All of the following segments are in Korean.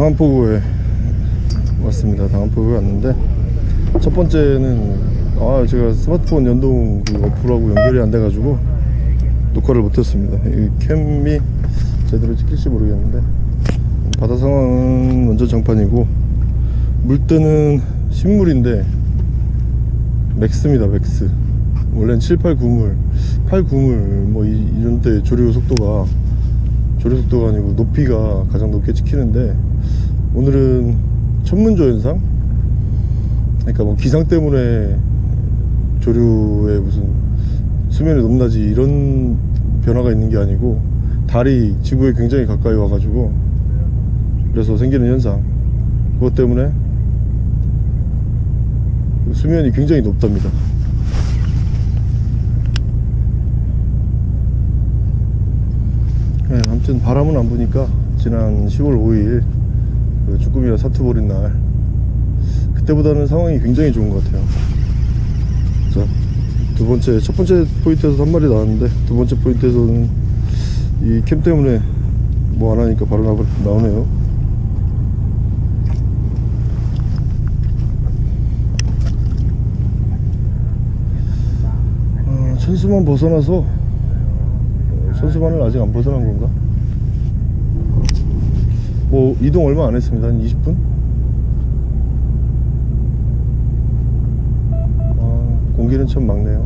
당암포구에 왔습니다. 당암포구에 왔는데 첫 번째는 아 제가 스마트폰 연동 그 어플하고 연결이 안 돼가지고 녹화를 못했습니다. 이 캠이 제대로 찍힐지 모르겠는데 바다 상황은 먼저 장판이고 물때는 십물인데 max입니다 max. 원래는 7, 8, 9물 8, 9물 뭐 이, 이런 때 조류 속도가 조류 속도가 아니고 높이가 가장 높게 찍히는데 오늘은 천문조 현상? 그러니까 뭐 기상 때문에 조류의 무슨 수면의 높낮이 이런 변화가 있는 게 아니고 달이 지구에 굉장히 가까이 와가지고 그래서 생기는 현상. 그것 때문에 수면이 굉장히 높답니다. 네, 아무튼 바람은 안 부니까 지난 10월 5일 그 쭈꾸미가 사투 벌인 날. 그때보다는 상황이 굉장히 좋은 것 같아요. 자, 두 번째 첫 번째 포인트에서 한 마리 나왔는데 두 번째 포인트에서는 이 캠 때문에 뭐 안 하니까 바로 나, 나오네요. 어, 천수만 벗어나서 어, 천수만을 아직 안 벗어난 건가? 뭐 이동 얼마 안 했습니다. 한 20분? 아, 공기는 참 막네요.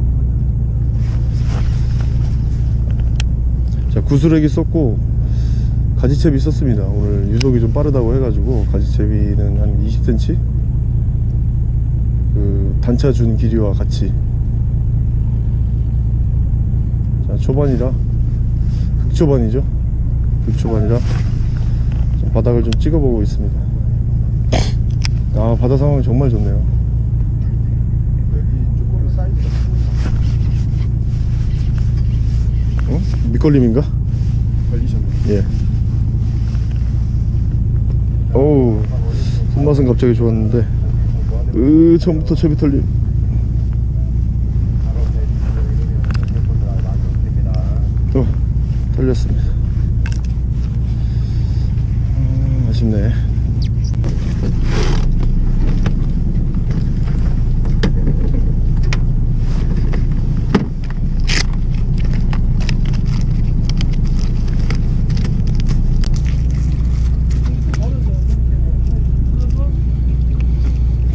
자 구슬액이 썼고 가지채비 썼습니다. 오늘 유속이 좀 빠르다고 해가지고 가지채비는 한 20cm 그 단차 준 길이와 같이. 자 초반이라. 극초반이죠? 극초반이라. 좀 바닥을 좀 찍어보고 있습니다 아 바다 상황이 정말 좋네요 어? 밑걸림인가? 걸리셨네. 예 어우 손맛은 갑자기 좋았는데 으 처음부터 채비 털림 어 털렸습니다 음, 아쉽네.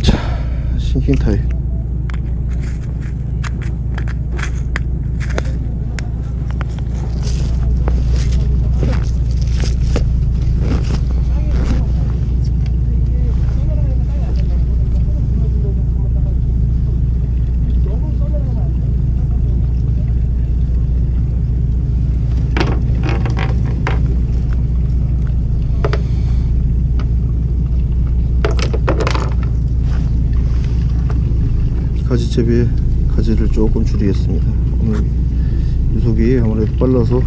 자 싱킹 타임 가지채비에 가지를 조금 줄이겠습니다. 오늘 유속이 아무래도 빨라서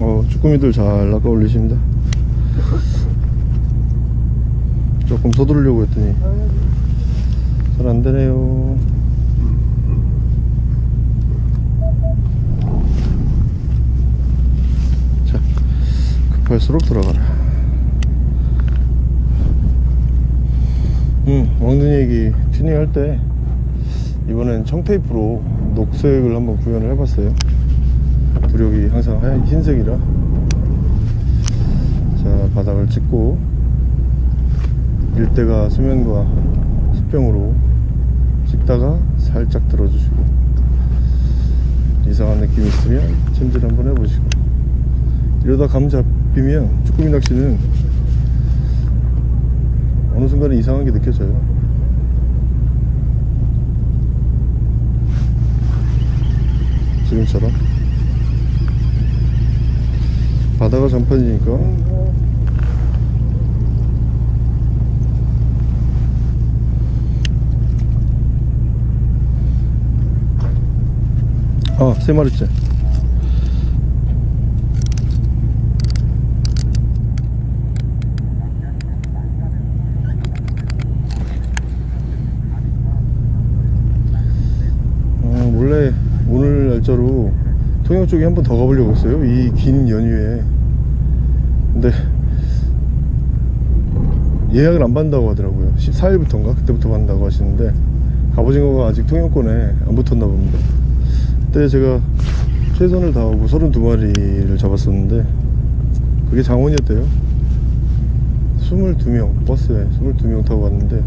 어 쭈꾸미들 잘 낚아 올리십니다. 조금 서두르려고 했더니 잘 안되네요. 자 급할수록 들어가라 음, 왕눈이기 튜닝 할 때 이번엔 청테이프로 녹색을 한번 구현을 해봤어요. 부력이 항상 하얀 흰색이라. 자 바닥을 찍고 일대가 수면과 수평으로 찍다가 살짝 들어주시고 이상한 느낌 있으면 챔질 한번 해보시고. 이러다 감 잡히면 쭈꾸미 낚시는 어느 순간에 이상한 게 느껴져요 지금처럼 바다가 장판이니까 아, 세 마리째. 날짜로 통영 쪽에 한 번 더 가보려고 했어요 이 긴 연휴에. 근데 예약을 안 받는다고 하더라고요. 14일부터인가? 그때부터 받는다고 하시는데 갑오징어가 아직 통영권에 안 붙었나 봅니다. 그때 제가 최선을 다하고 32마리를 잡았었는데 그게 장원이었대요. 22명 버스에 22명 타고 갔는데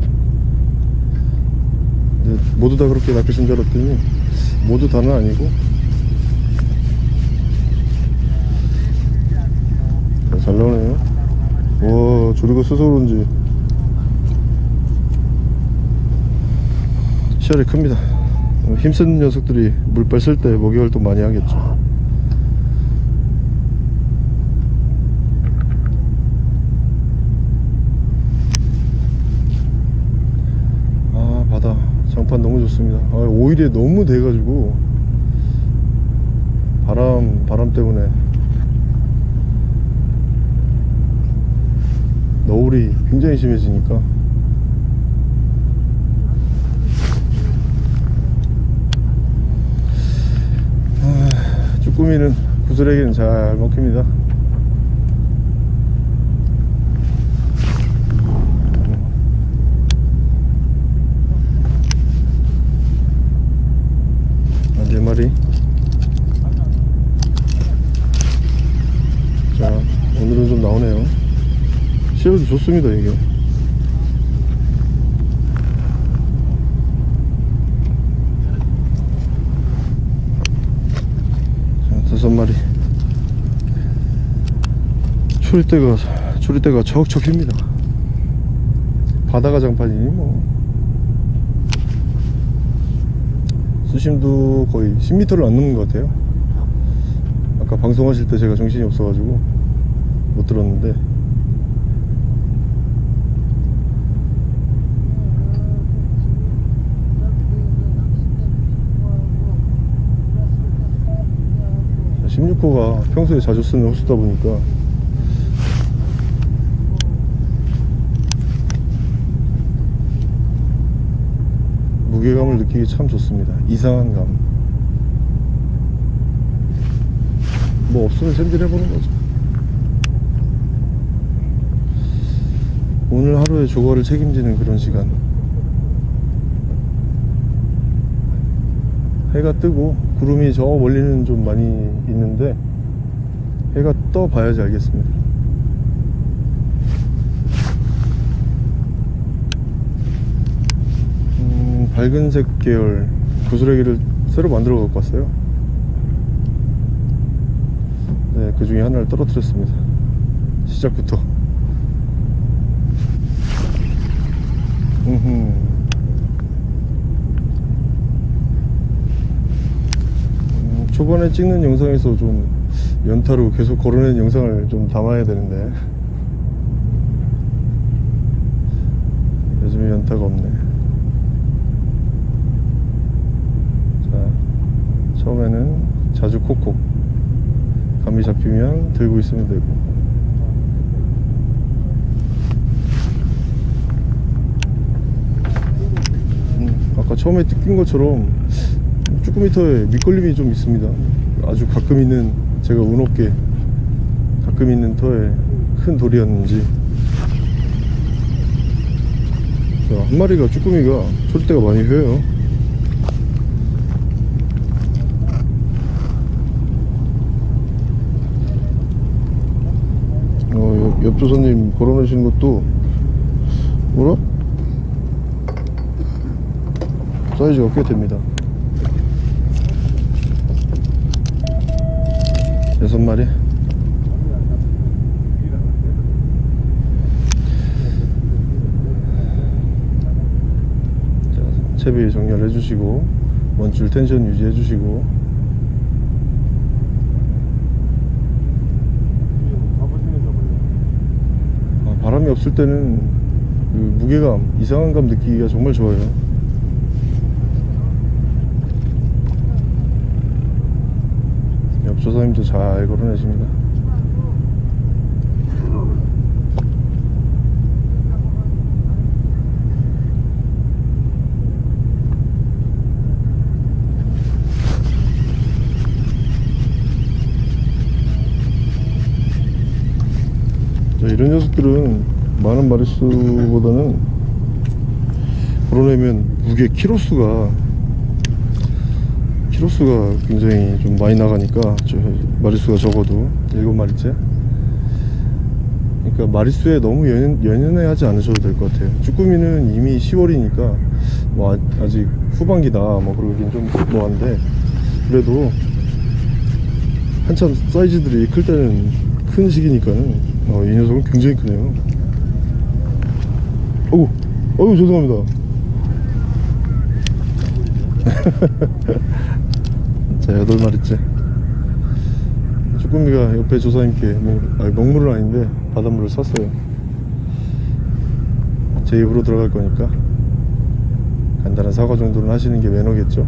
모두 다 그렇게 낚으신 줄 알았더니 모두 다는 아니고 어, 잘 나오네요. 와 조리가 그런지. 시야이 큽니다. 어, 힘센 녀석들이 물빨 쓸 때 먹이 활동 많이 하겠죠. 아 바다. 장판 너무 좋습니다. 아, 오일에 너무 돼가지고. 바람 바람 때문에 너울이 굉장히 심해지니까. 아, 쭈꾸미는 구슬에게는 잘 먹힙니다 아, 네 마리 자 오늘은 좀 나오네요 시야도 좋습니다 이게. 자 다섯 마리. 초리대가 초리대가 척척입니다. 바다가 장판이니 뭐. 수심도 거의 10m를 안 넘는 것 같아요. 아까 방송하실 때 제가 정신이 없어가지고 못 들었는데 자, 16호가 평소에 자주 쓰는 호수다 보니까. 무게감을 느끼기 참 좋습니다. 이상한 감. 뭐 없으면 샌들 해보는 거죠. 오늘 하루의 조거를 책임지는 그런 시간. 해가 뜨고 구름이 저 멀리는 좀 많이 있는데 해가 떠 봐야지 알겠습니다. 음, 밝은색 계열 구슬레기를 새로 만들어 갖고 왔어요. 네, 그 중에 하나를 떨어뜨렸습니다. 시작부터. 음흠. 음, 초반에 찍는 영상에서 좀 연타로 계속 걸어낸 영상을 좀 담아야 되는데. 요즘에 연타가 없네. 자 처음에는 자주 콕콕. 감이 잡히면 들고 있으면 되고. 음, 아까 처음에 뜯긴 것처럼 쭈꾸미터에 밑걸림이 좀 있습니다. 아주 가끔 있는 제가 운 없게 가끔 있는 터에 큰 돌이었는지. 자, 한 마리가 쭈꾸미가 초리대가 많이 휘어요. 어, 옆- 옆 조사님 걸어놓으신 것도 뭐라? 사이즈가 꽤 됩니다 여섯 마리? 자, 채비 정렬해 주시고 원줄 텐션 유지해 주시고. 아, 바람이 없을 때는 그 무게감 이상한 감 느끼기가 정말 좋아요 조사님도 잘 걸어내십니다. 자, 이런 녀석들은 많은 마리수보다는 걸어내면 무게 키로수가 키로수가 굉장히 좀 많이 나가니까 저 마리수가 적어도 7마리째. 그러니까 마리수에 너무 연연, 연연해 하지 않으셔도 될 것 같아요. 쭈꾸미는 이미 10월이니까 뭐 아, 직 후반기다 뭐 그러긴 좀 뭐한데 그래도 한참 사이즈들이 클 때는 큰 시기니까는 어, 이 녀석은 굉장히 크네요. 어우 어우 죄송합니다 자 여덟 마리째. 쭈꾸미가 옆에 조사님께 먹물은 아닌데 바닷물을 샀어요. 제 입으로 들어갈 거니까 간단한 사과 정도는 하시는 게 매너겠죠.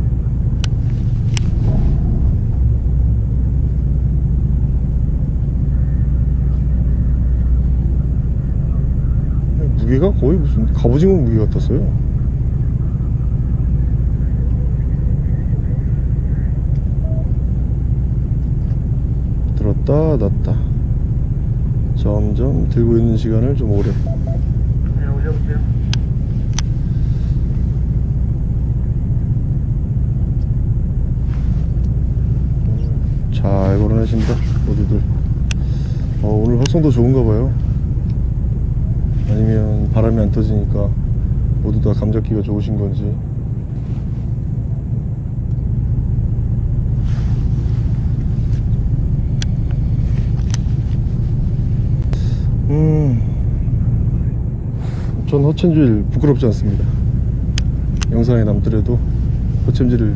무게가 거의 무슨 갑오징어 무게 같았어요 들었다 놨다. 점점 들고 있는 시간을 좀 오래 네, 올려보세요. 잘 걸어내신다 모두들. 어, 오늘 활성도 좋은가 봐요. 아니면 바람이 안 터지니까 모두 다 감잡기가 좋으신 건지 음 전 허천질 부끄럽지 않습니다. 영상에 남더라도 허챔질을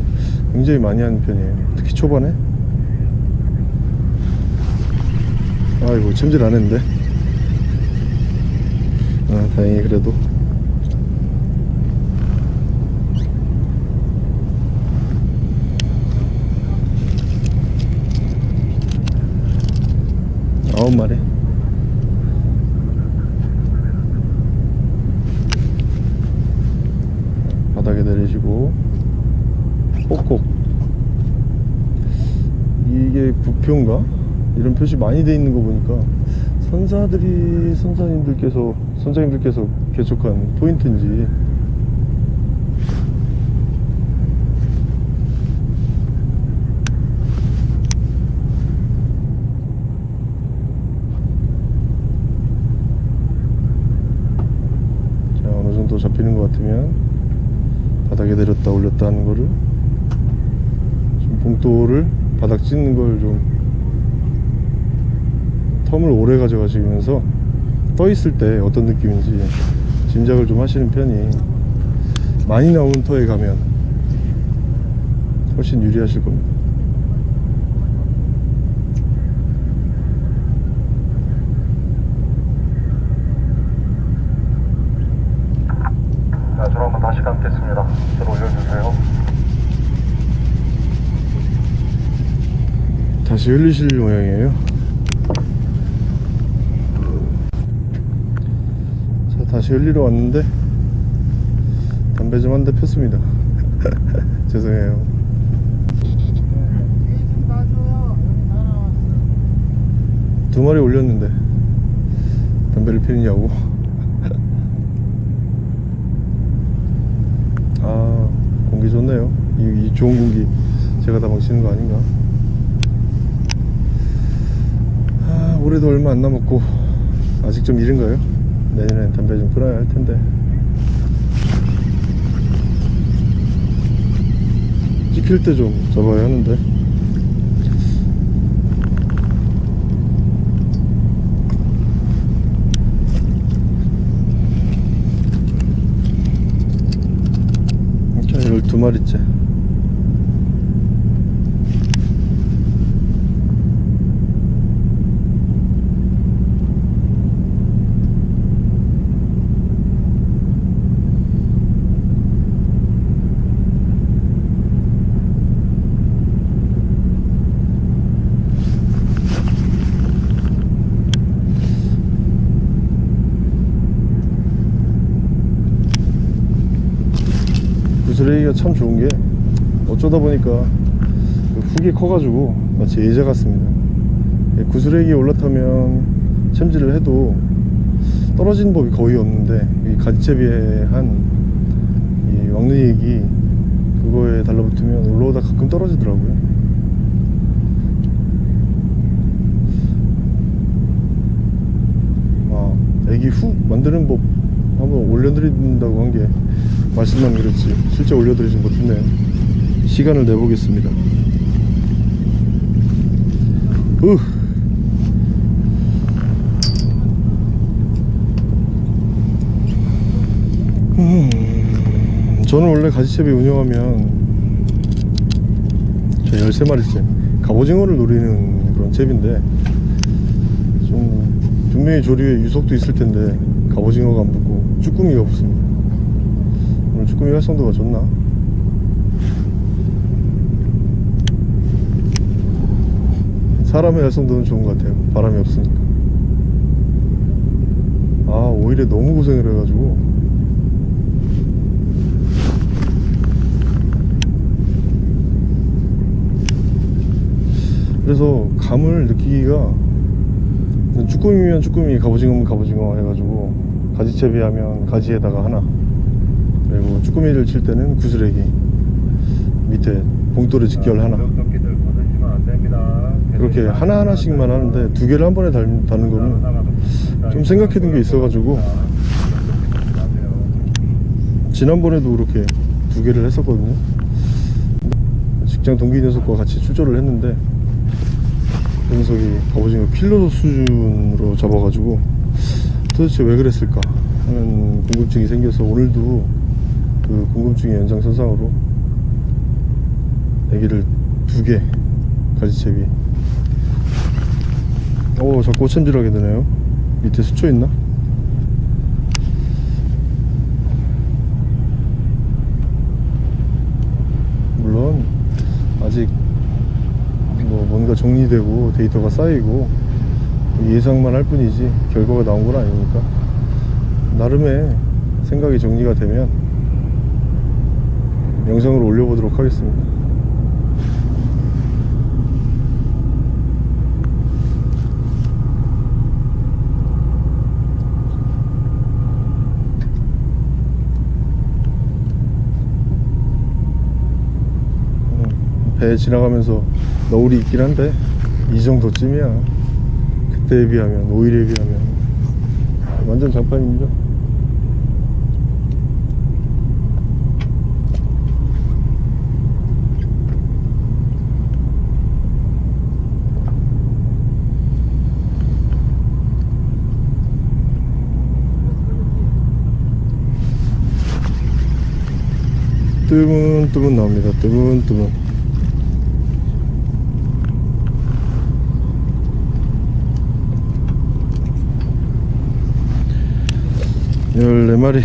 굉장히 많이 하는 편이에요. 특히 초반에. 아이고 챔질 안 했는데. 아 다행히 그래도. 아홉 마리 바닥에 내리시고 꼭꼭 이게 부표인가? 이런 표시 많이 돼 있는 거 보니까 선사들이 선사님들께서 선장님들께서 개척한 포인트인지 자 어느 정도 잡히는 것 같으면 바닥에 하는 거를 좀 봉돌을 바닥 찢는 걸 좀 텀을 오래 가져가시면서 떠 있을 때 어떤 느낌인지 짐작을 좀 하시는 편이 많이 나오는 터에 가면 훨씬 유리하실 겁니다. 자, 줄 한번 다시 감겠습니다. 줄 올려주세요. 다시 흘리실 모양이에요. 자, 다시 흘리러 왔는데 담배 좀 한 대 폈습니다. 죄송해요. 두 마리 올렸는데 담배를 피느냐고. 아 공기 좋네요. 이, 이 좋은 공기 제가 다 마시는 거 아닌가? 아, 올해도 얼마 안 남았고 아직 좀 이른가요? 내년엔 담배 좀 끊어야 할 텐데. 찍힐 때 좀 잡아야 하는데. 자 12마리째 구슬레기가 참 좋은 게 어쩌다 보니까 그 훅이 커가지고 마치 예자 같습니다. 예, 구슬레기 올라타면 챔질을 해도 떨어지는 법이 거의 없는데 이 가지채비에 한이 왕눈이액이 그거에 달라붙으면 올라오다 가끔 떨어지더라고요. 아 애기 훅 만드는 법 한번 올려드린다고 한 게 말씀만 그랬지. 실제 올려드리진 못했네요. 시간을 내보겠습니다. 으. 음, 저는 원래 가지채비 운영하면 저 13마리째 갑오징어를 노리는 그런 채비인데 좀 분명히 조류에 유속도 있을 텐데 갑오징어가 안 붙고 쭈꾸미가 붙습니다 쭈꾸미 활성도가 좋나? 사람의 활성도는 좋은 것 같아요. 바람이 없으니까. 아 오히려 너무 고생을 해가지고. 그래서 감을 느끼기가 쭈꾸미면 쭈꾸미 갑오징어면 갑오징어 해가지고 가지채비 하면 가지에다가 하나 쭈꾸미를 칠 때는 구슬레기 밑에 봉돌에 직결 하나. 안 됩니다. 그렇게 하나하나씩만 하는데 두 개를 한 번에 달, 다는 거는 좀 생각해 둔 게 있어 가지고. 지난번에도 그렇게 두 개를 했었거든요. 직장 동기 녀석과 같이 출조를 했는데 그 녀석이 갑오징어 킬러 수준으로 잡아가지고 도대체 왜 그랬을까 하는 궁금증이 생겨서 오늘도 그 궁금증의 연장선상으로 애기를 두 개 가지채비. 오 자꾸 오챔질하게 되네요. 밑에 수초 있나? 물론 아직 뭐 뭔가 정리되고 데이터가 쌓이고 예상만 할 뿐이지 결과가 나온 건 아니니까. 나름의 생각이 정리가 되면 영상으로 올려보도록 하겠습니다. 음, 배 지나가면서 너울이 있긴 한데 이 정도쯤이야. 그때에 비하면 오일에 비하면. 완전 장판입니다 뜨문뜨문 나옵니다. 뜨문뜨문. 열네 마리.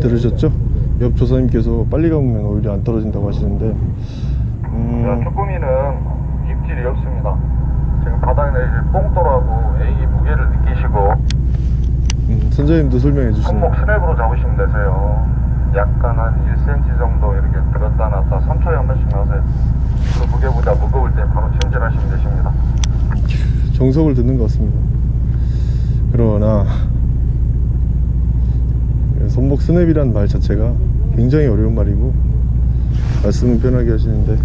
들으셨죠? 옆 조사님께서 빨리 감으면 오히려 안 떨어진다고 하시는데. 자, 음, 쭈꾸미는 입질이 없습니다. 지금 바닥에 내실 뽕돌하고 애기 무게를 느끼시고 음, 선장님도 설명해 주시네요 손목 스냅으로 잡으시면 되세요. 약간 한 1cm 정도 이렇게 들었다 놨다 3초에 한 번씩 하세요. 그 무게보다 무거울 때 바로 챔질하시면 되십니다. 정석을 듣는 것 같습니다. 그러나 손목 스냅이란 말 자체가 굉장히 어려운 말이고 말씀은 편하게 하시는데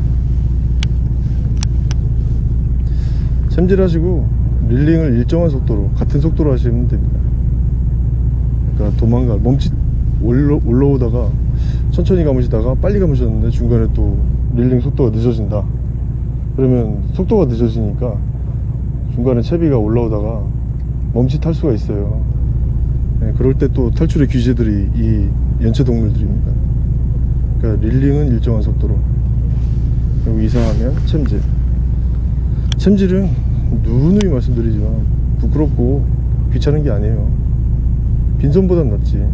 챔질하시고 릴링을 일정한 속도로 같은 속도로 하시면 됩니다. 그러니까 도망가 멈칫 올라, 올라오다가 천천히 감으시다가 빨리 감으셨는데 중간에 또 릴링 속도가 늦어진다. 그러면 속도가 늦어지니까 중간에 채비가 올라오다가 멈칫할 수가 있어요. 네, 그럴 때 또 탈출의 귀재들이 이 연체 동물들입니다. 그러니까 릴링은 일정한 속도로 그리고 이상하면 챔질. 챔질은 누누이 말씀드리지만 부끄럽고 귀찮은 게 아니에요. 빈손보단 낫지.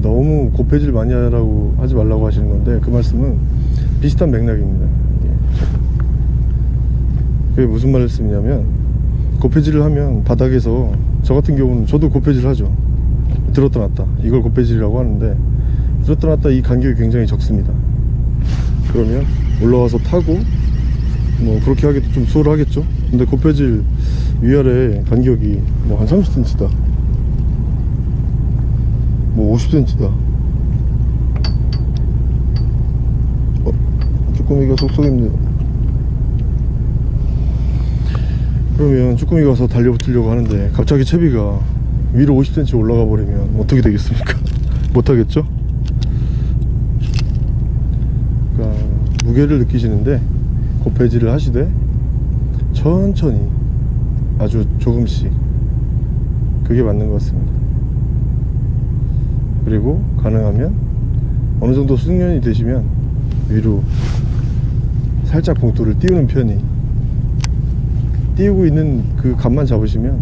너무 고패질 많이 하라고 하지 말라고 하시는 건데 그 말씀은 비슷한 맥락입니다. 예. 그게 무슨 말씀이냐면 고폐질을 하면 바닥에서 저 같은 경우는 저도 고폐질 하죠 들었다 놨다 이걸 고폐질이라고 하는데 들었다 놨다 이 간격이 굉장히 적습니다. 그러면 올라와서 타고 뭐 그렇게 하기도 좀 수월하겠죠? 근데 고폐질 위아래 간격이 뭐 한 30cm다. 뭐 50cm다. 어, 쭈꾸미가 속속입니다. 그러면 쭈꾸미 가서 달려붙으려고 하는데 갑자기 채비가 위로 50cm 올라가 버리면 어떻게 되겠습니까? 못하겠죠 그러니까 무게를 느끼시는데 고폐질을 하시되 천천히 아주 조금씩 그게 맞는 것 같습니다. 그리고 가능하면 어느 정도 숙련이 되시면 위로 살짝 봉투를 띄우는 편이 띄우고 있는 그 감만 잡으시면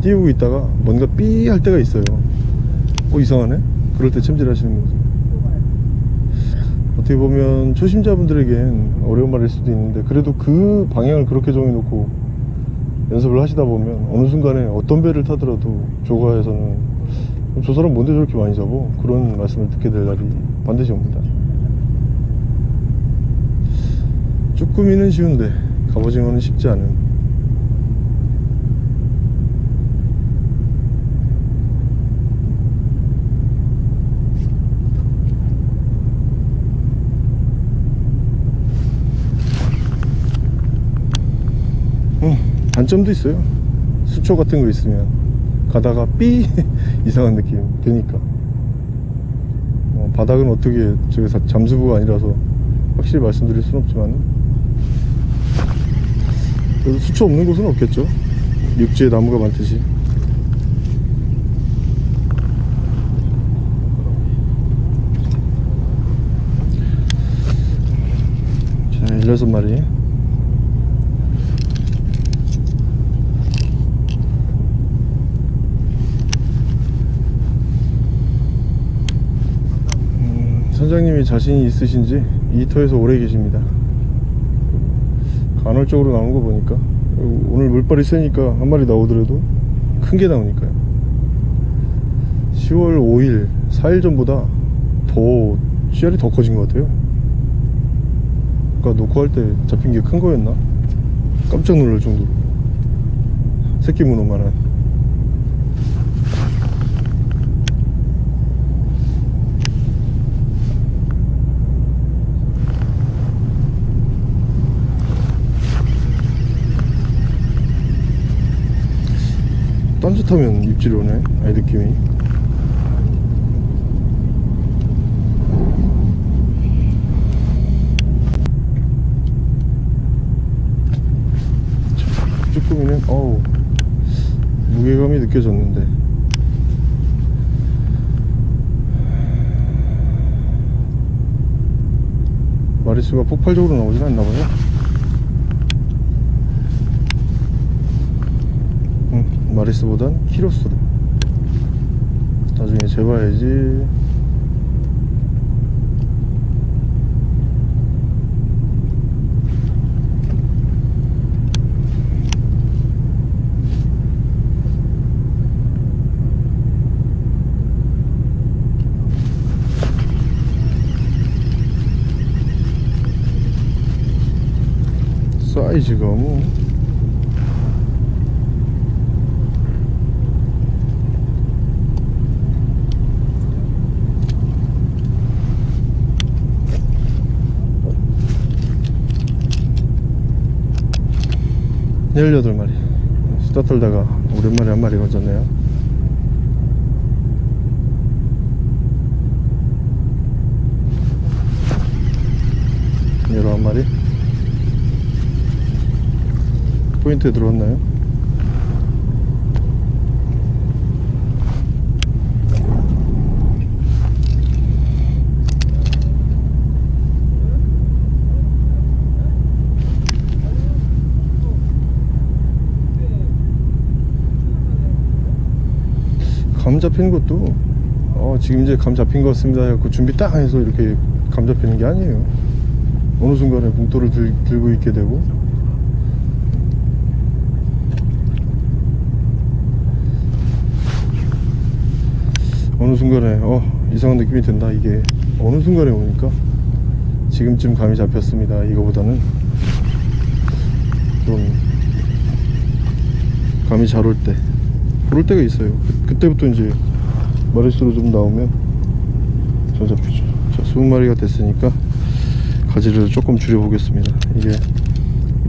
띄우고 있다가 뭔가 삐 할 때가 있어요. 어 이상하네? 그럴 때 챔질 하시는 거죠 어떻게 보면 초심자분들에겐 어려운 말일 수도 있는데 그래도 그 방향을 그렇게 정해놓고 연습을 하시다 보면 어느 순간에 어떤 배를 타더라도 조가에서는 저 사람 뭔데 저렇게 많이 잡어? 그런 말씀을 듣게 될 날이 반드시 옵니다 쭈꾸미는 쉬운데 갑오징어는 쉽지 않은 음, 단점도 있어요. 수초 같은 거 있으면 가다가 삐 이상한 느낌 드니까. 어, 바닥은 어떻게 저기 사- 잠수부가 아니라서 확실히 말씀드릴 수는 없지만 그래도 수초 없는 곳은 없겠죠. 육지에 나무가 많듯이. 자 16마리 음, 선장님이 자신이 있으신지 이 터에서 오래 계십니다. 간헐적으로 나오는 거 보니까 오늘 물발이 세니까 한 마리 나오더라도 큰 게 나오니까요. 10월 5일 4일 전보다 더 씨알이 더 커진 것 같아요. 아까 놓고 할 때 잡힌 게 큰 거였나? 깜짝 놀랄 정도로. 새끼 문어만한 딴짓하면 입질이 오네 아이 느낌이. 자, 쭈꾸미는 어우 무게감이 느껴졌는데. 마리수가 폭발적으로 나오진 않나봐요 응, 마리스보단 키로수로 나중에 재봐야지. 사이즈가 뭐 열여덟 마리. 수다 떨다가 오랜만에 한 마리 건졌네요. 열한 마리? 포인트에 들어왔나요? 감 잡히는 것도 어, 지금 이제 감 잡힌 것 같습니다. 해갖고 준비 딱 해서 이렇게 감 잡히는 게 아니에요. 어느 순간에 봉돌을 들, 들고 있게 되고. 어느 순간에 어 이상한 느낌이 든다 이게. 어느 순간에 오니까 지금쯤 감이 잡혔습니다 이거보다는. 좀 감이 잘 올 때. 그럴 때가 있어요. 그, 때부터 이제 마리수로 좀 나오면 잘 잡히죠. 자 20마리가 됐으니까 가지를 조금 줄여 보겠습니다. 이게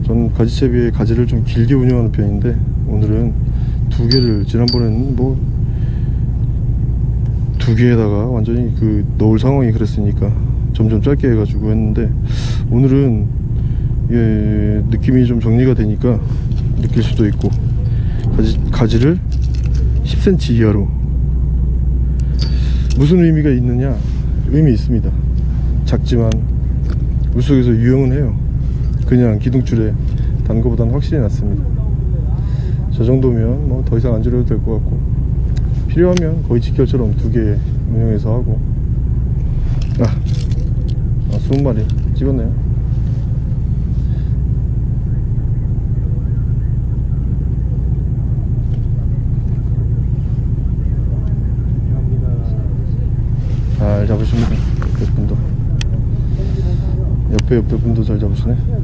전 가지채 비에 가지를 좀 길게 운영하는 편인데 오늘은 두 개를 지난번에는 뭐 두 개에다가 완전히 그 넣을 상황이 그랬으니까 점점 짧게 해가지고 했는데 오늘은 예, 느낌이 좀 정리가 되니까 느낄 수도 있고 가지, 가지를 10cm 이하로. 무슨 의미가 있느냐? 의미 있습니다. 작지만 물속에서 유용은 해요. 그냥 기둥줄에 단 거보다는 확실히 낫습니다. 저 정도면 뭐 더 이상 안 줄여도 될 것 같고 필요하면 거의 직결처럼 두 개 운영해서 하고. 아, 아 20마리 찍었네요 잘 잡으십니다 옆에 분도. 옆에 옆에 분도 잘 잡으시네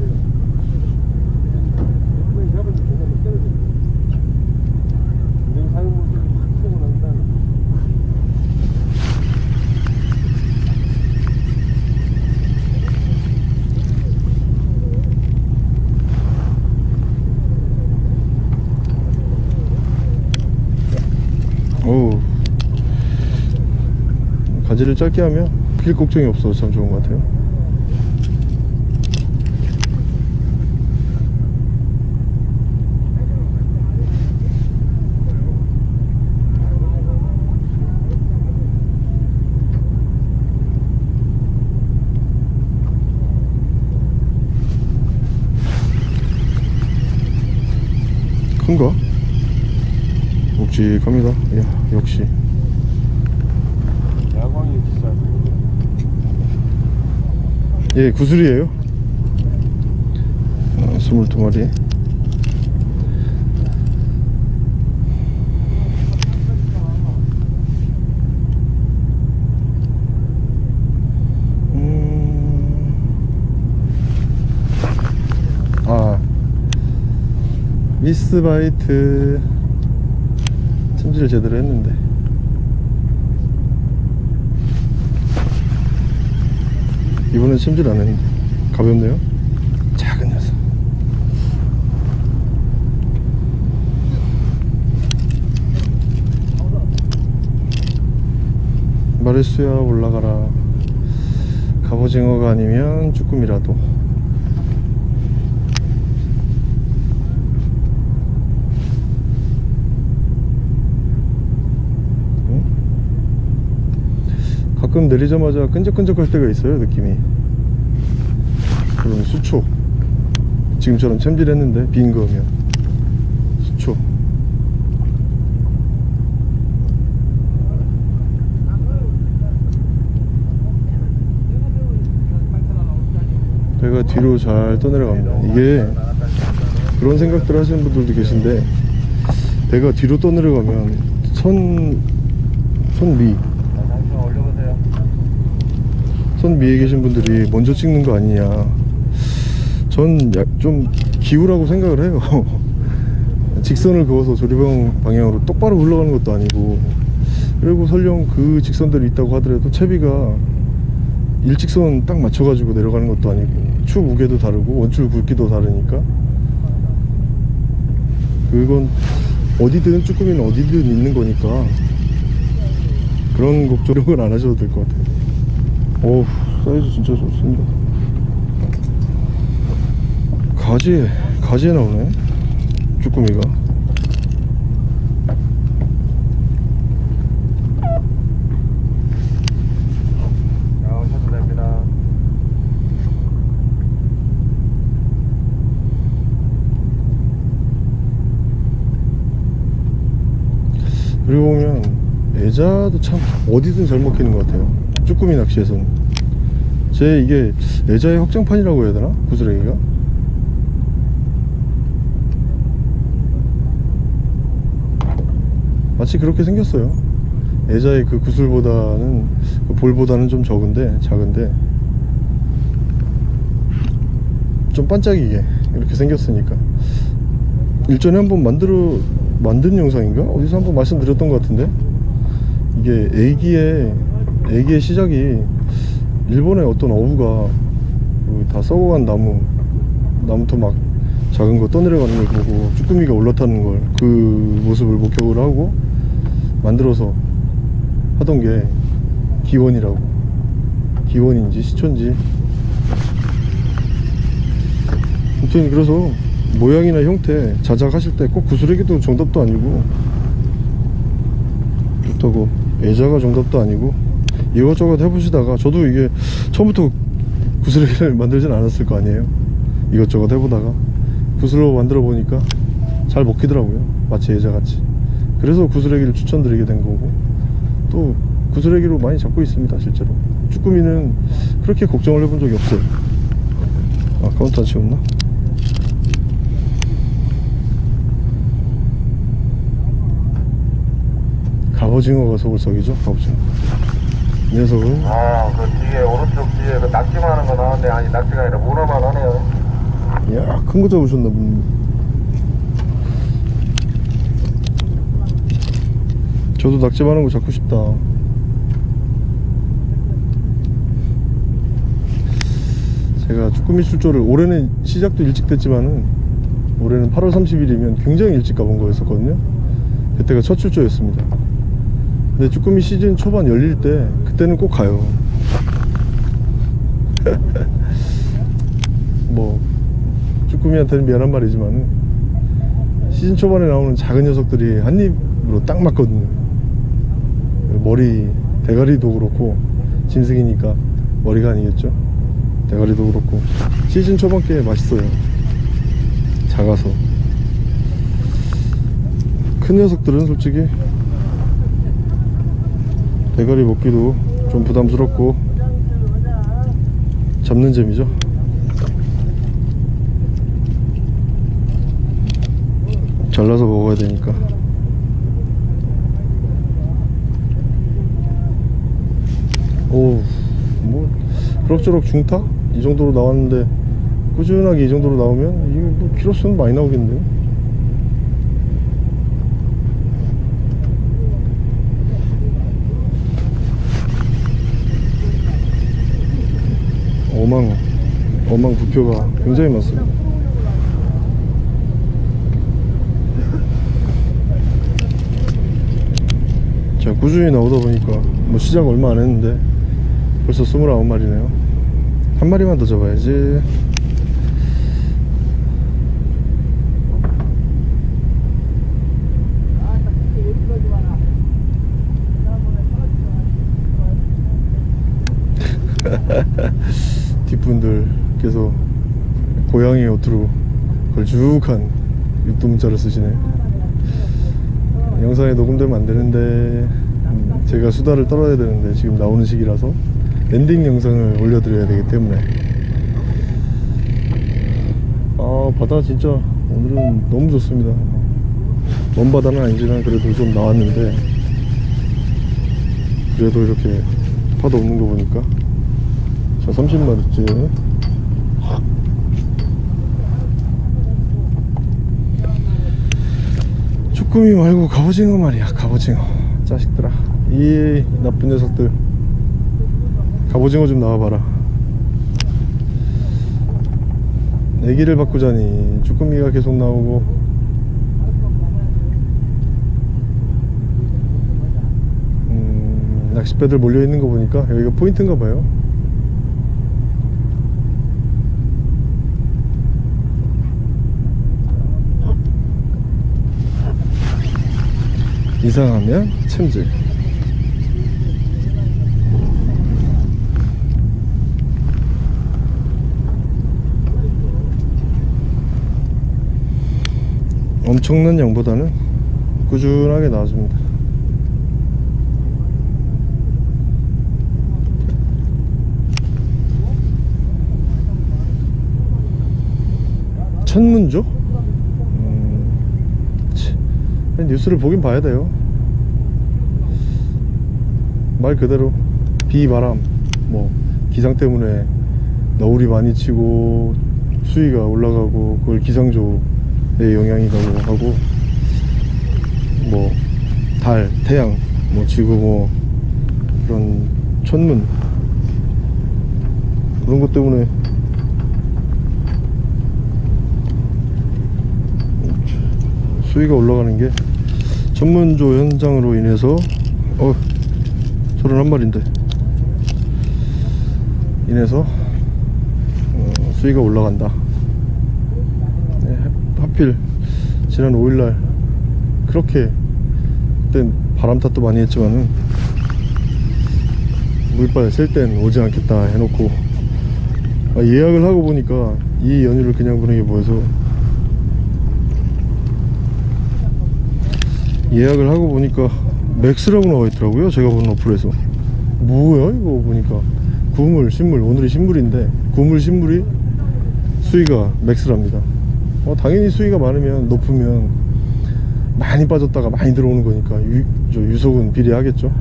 가지를 짧게 하면 필 걱정이 없어서 참 좋은 것 같아요. 큰가? 묵직합니다. 이야 역시 야광이 진짜 예, 구슬이에요. 어, 22마리. 음... 아, 미스 바이트 찜질을 제대로 했는데. 이번엔 찜질 안 했는데. 가볍네요. 작은 녀석. 마리수야 올라가라. 갑오징어가 아니면 쭈꾸미라도 가끔 내리자마자 끈적끈적할 때가 있어요 느낌이. 그럼 수초. 지금처럼 챔질했는데 빈 거면. 수초. 배가 뒤로 잘 떠내려갑니다. 이게 그런 생각들 하시는 분들도 계신데 배가 뒤로 떠내려가면 선, 선미 잠시만 올려보세요 선 위에 계신 분들이 먼저 찍는 거 아니냐. 전 좀 기우라고 생각을 해요. 직선을 그어서 조리방 방향으로 똑바로 흘러가는 것도 아니고. 그리고 설령 그 직선들이 있다고 하더라도 채비가 일직선 딱 맞춰가지고 내려가는 것도 아니고 추 무게도 다르고 원줄 굵기도 다르니까. 그건 어디든 쭈꾸미는 어디든 있는 거니까 그런 걱정은 안 하셔도 될 것 같아요 오 사이즈 진짜 좋습니다. 가지에 가지에 나오네. 쭈꾸미가. 그리고 보면 애자도 참 어디든 잘 먹히는 것 같아요 쭈꾸미 낚시에서는 제 이게 애자의 확장판이라고 해야 되나? 구슬랭이가? 마치 그렇게 생겼어요. 애자의 그 구슬보다는 그 볼보다는 좀 적은데 작은데. 좀 반짝이게 이렇게 생겼으니까. 일전에 한번 만들어 만든 영상인가? 어디서 한번 말씀드렸던 것 같은데? 이게 애기의 애기의 시작이 일본의 어떤 어부가 그다 썩어간 나무 나무터 막 작은 거 떠내려가는 걸 보고 쭈꾸미가 올라타는 걸 그 모습을 목격을 하고 만들어서 하던 게 기원이라고. 기원인지 시초인지. 아무튼 그래서 모양이나 형태 자작하실 때 꼭 구슬에게도 정답도 아니고 그렇다고 애자가 정답도 아니고 이것저것 해보시다가 저도 이게 처음부터 구슬에게를 만들진 않았을 거 아니에요? 이것저것 해보다가 구슬로 만들어 보니까 잘 먹히더라고요 마치 애자같이. 그래서 구슬에기를 추천드리게 된 거고 또 구슬에기로 많이 잡고 있습니다 실제로. 쭈꾸미는 그렇게 걱정을 해본 적이 없어요. 아 카운트 안 치웠나? 갑오징어가 속을 썩이죠? 갑오징어. 이 녀석은 아, 그 뒤에, 오른쪽 뒤에 그 낙지만 하는 거 나왔는데, 아니, 낙지가 아니라 문어만 하네요. 이야 큰 거 잡으셨나 보네. 저도 낙지 많은 거 잡고 싶다. 제가 쭈꾸미 출조를 올해는 시작도 일찍 됐지만은 올해는 8월 30일이면 굉장히 일찍 가본 거였었거든요. 그때가 첫 출조였습니다. 근데 쭈꾸미 시즌 초반 열릴 때 그때는 꼭 가요. 뭐 쭈꾸미한테는 미안한 말이지만 시즌 초반에 나오는 작은 녀석들이 한 입으로 딱 맞거든요. 머리 대가리도 그렇고 짐승이니까 머리가 아니겠죠? 대가리도 그렇고 시즌 초반 게 맛있어요. 작아서. 큰 녀석들은 솔직히 대가리 먹기도 좀 부담스럽고 잡는 재미죠? 잘라서 먹어야 되니까. 오뭐 그럭저럭 중타? 이 정도로 나왔는데 꾸준하게 이 정도로 나오면 이게 뭐 키로수는 많이 나오겠네요 어망 어망 부표가 굉장히 많습니다. 자 꾸준히 나오다 보니까 뭐 시작 얼마 안 했는데 벌써 29마리네요. 한 마리만 더 잡아야지 뒷분들께서 고양이 옷으로 걸쭉한 육두문자를 쓰시네. 영상에 녹음되면 안 되는데 음, 제가 수다를 떨어야 되는데 지금 나오는 시기라서 엔딩 영상을 올려드려야 되기 때문에. 아 바다 진짜 오늘은 너무 좋습니다. 먼 바다는 아니지만 그래도 좀 나왔는데 그래도 이렇게 파도 없는 거 보니까 자 30마리째 쭈꾸미 말고 갑오징어 말이야 갑오징어. 자식들아 이 나쁜 녀석들. 갑오징어 좀 나와봐라. 애기를 바꾸자니 쭈꾸미가 계속 나오고. 음, 낚싯배들 몰려있는 거 보니까 여기가 포인트인가 봐요 이상하면 챔질 엄청난 양보다는 꾸준하게 나와줍니다 천문조? 음, 치, 뉴스를 보긴 봐야 돼요. 말 그대로 비 바람 뭐 기상 때문에 너울이 많이 치고 수위가 올라가고 그걸 기상조의 영향이라고 하고 뭐 달, 태양, 뭐 지구 뭐 그런 천문 그런 것 때문에 수위가 올라가는 게 천문조 현상으로 인해서 어 저런 한 마리인데. 인해서 어, 수위가 올라간다. 네, 하- 하필 지난 5일날 그렇게 그땐 바람 탓도 많이 했지만은 물빨 셀 땐 오지 않겠다 해놓고 아, 예약을 하고 보니까 이 연휴를 그냥 보내기 뭐해서 예약을 하고 보니까 맥스라고 나와 있더라고요 제가 본 어플에서. 뭐야 이거 보니까. 구물 신물 오늘이 신물인데 구물 신물이 수위가 맥스랍니다. 어, 당연히 수위가 많으면 높으면 많이 빠졌다가 많이 들어오는 거니까 유, 저 유속은 비례하겠죠.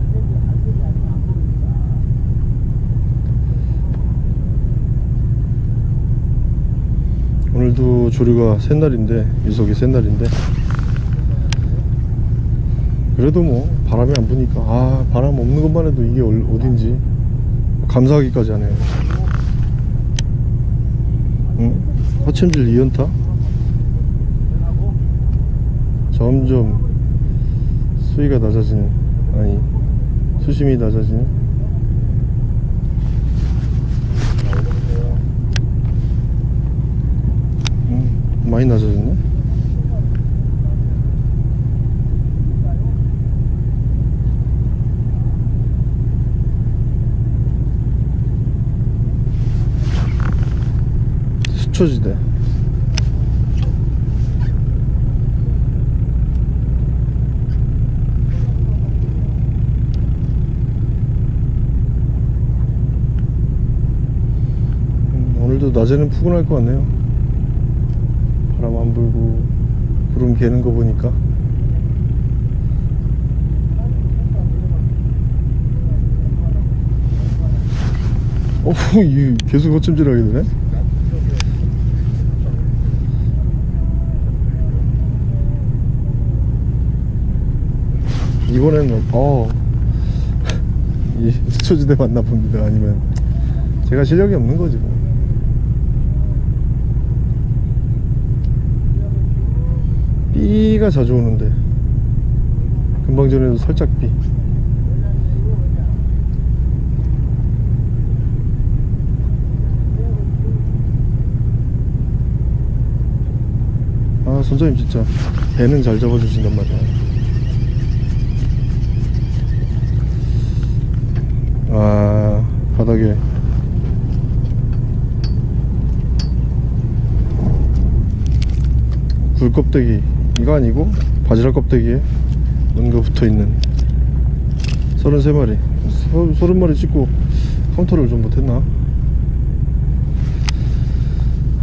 오늘도 조류가 센 날인데 유속이 센 날인데 그래도 뭐 바람이 안 부니까. 아 바람 없는 것만 해도 이게 얼- 어딘지 감사하기까지 하네요. 응? 화천질 2연타? 점점 수위가 낮아지는 아니 수심이 낮아지는? 음, 많이 낮아졌네 수초지대. 음, 오늘도 낮에는 푸근할 것 같네요. 바람 안 불고 구름 개는 거 보니까. 어, 이 계속 거침질하게 되네 이번에는 어, 이 수초지대 맞나 봅니다. 아니면 제가 실력이 없는 거지 뭐. B가 자주 오는데 금방 전에도 살짝 B. 아 선장님 진짜 배는 잘 잡아주신단 말이야 아 바닥에 굴 껍데기. 이거 아니고 바지락 껍데기에 뭔가 붙어있는 33마리. 30마리 찍고 카운터를 좀 못했나?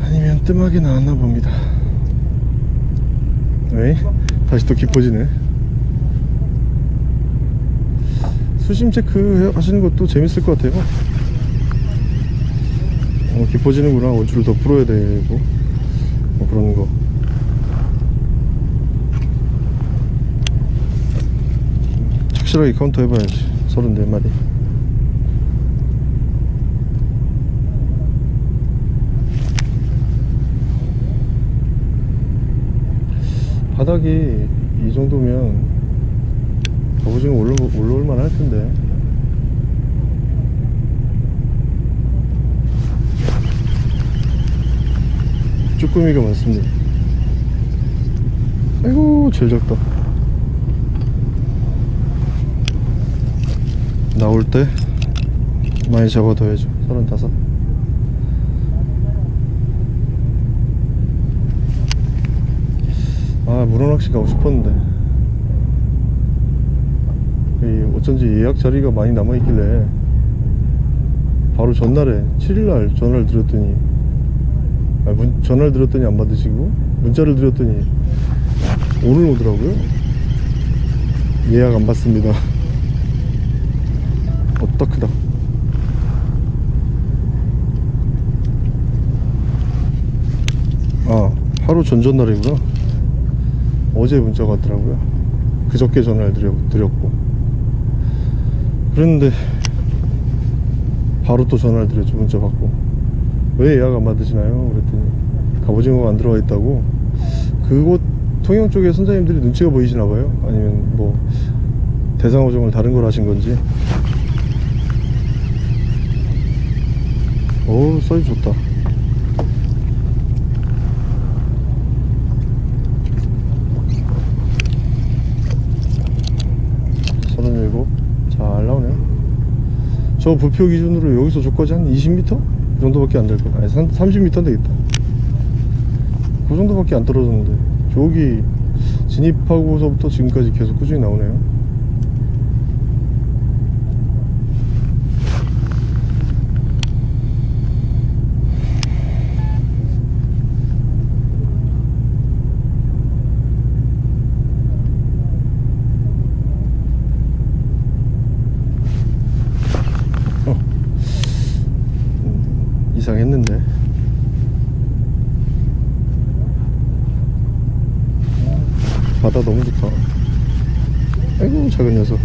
아니면 뜸하게 나왔나 봅니다. 에이 다시 또 깊어지네. 수심 체크 하시는 것도 재밌을 것 같아요. 어, 깊어지는구나. 원줄을 더 풀어야 되고 뭐 그런 거 확실하게 카운터 해봐야지. 34마리. 바닥이 이 정도면 갑오징어 올라, 올라올 만 할 텐데. 쭈꾸미가 많습니다. 아이고 제일 작다 나올 때 많이 잡아둬야죠. 서른다섯. 아 문어낚시 가고 싶었는데. 이 어쩐지 예약 자리가 많이 남아있길래 바로 전날에 7일날 전화를 드렸더니 아, 문, 전화를 드렸더니 안 받으시고 문자를 드렸더니 오늘 오더라고요. 예약 안 받습니다 어따 크다 아 하루 전전날이구나 어제 문자가 왔더라고요. 그저께 전화를 드렸고. 그랬는데 바로 또 전화를 드렸죠 문자 받고. 왜 예약 안 받으시나요? 그랬더니 갑오징어가 안 들어와 있다고. 그곳 통영 쪽에 선장님들이 눈치가 보이시나 봐요? 아니면 뭐 대상어종을 다른 걸 하신 건지? 오 사이즈 좋다 서른일곱 잘 나오네요 저 부표 기준으로 여기서 저까지? 한 20m? 그 정도밖에 안 될 거야 아니 30m 되겠다. 그 정도밖에 안 떨어졌는데. 저기 진입하고서부터 지금까지 계속 꾸준히 나오네요 음, 이상했는데 바다 너무 좋다 아이고 작은 녀석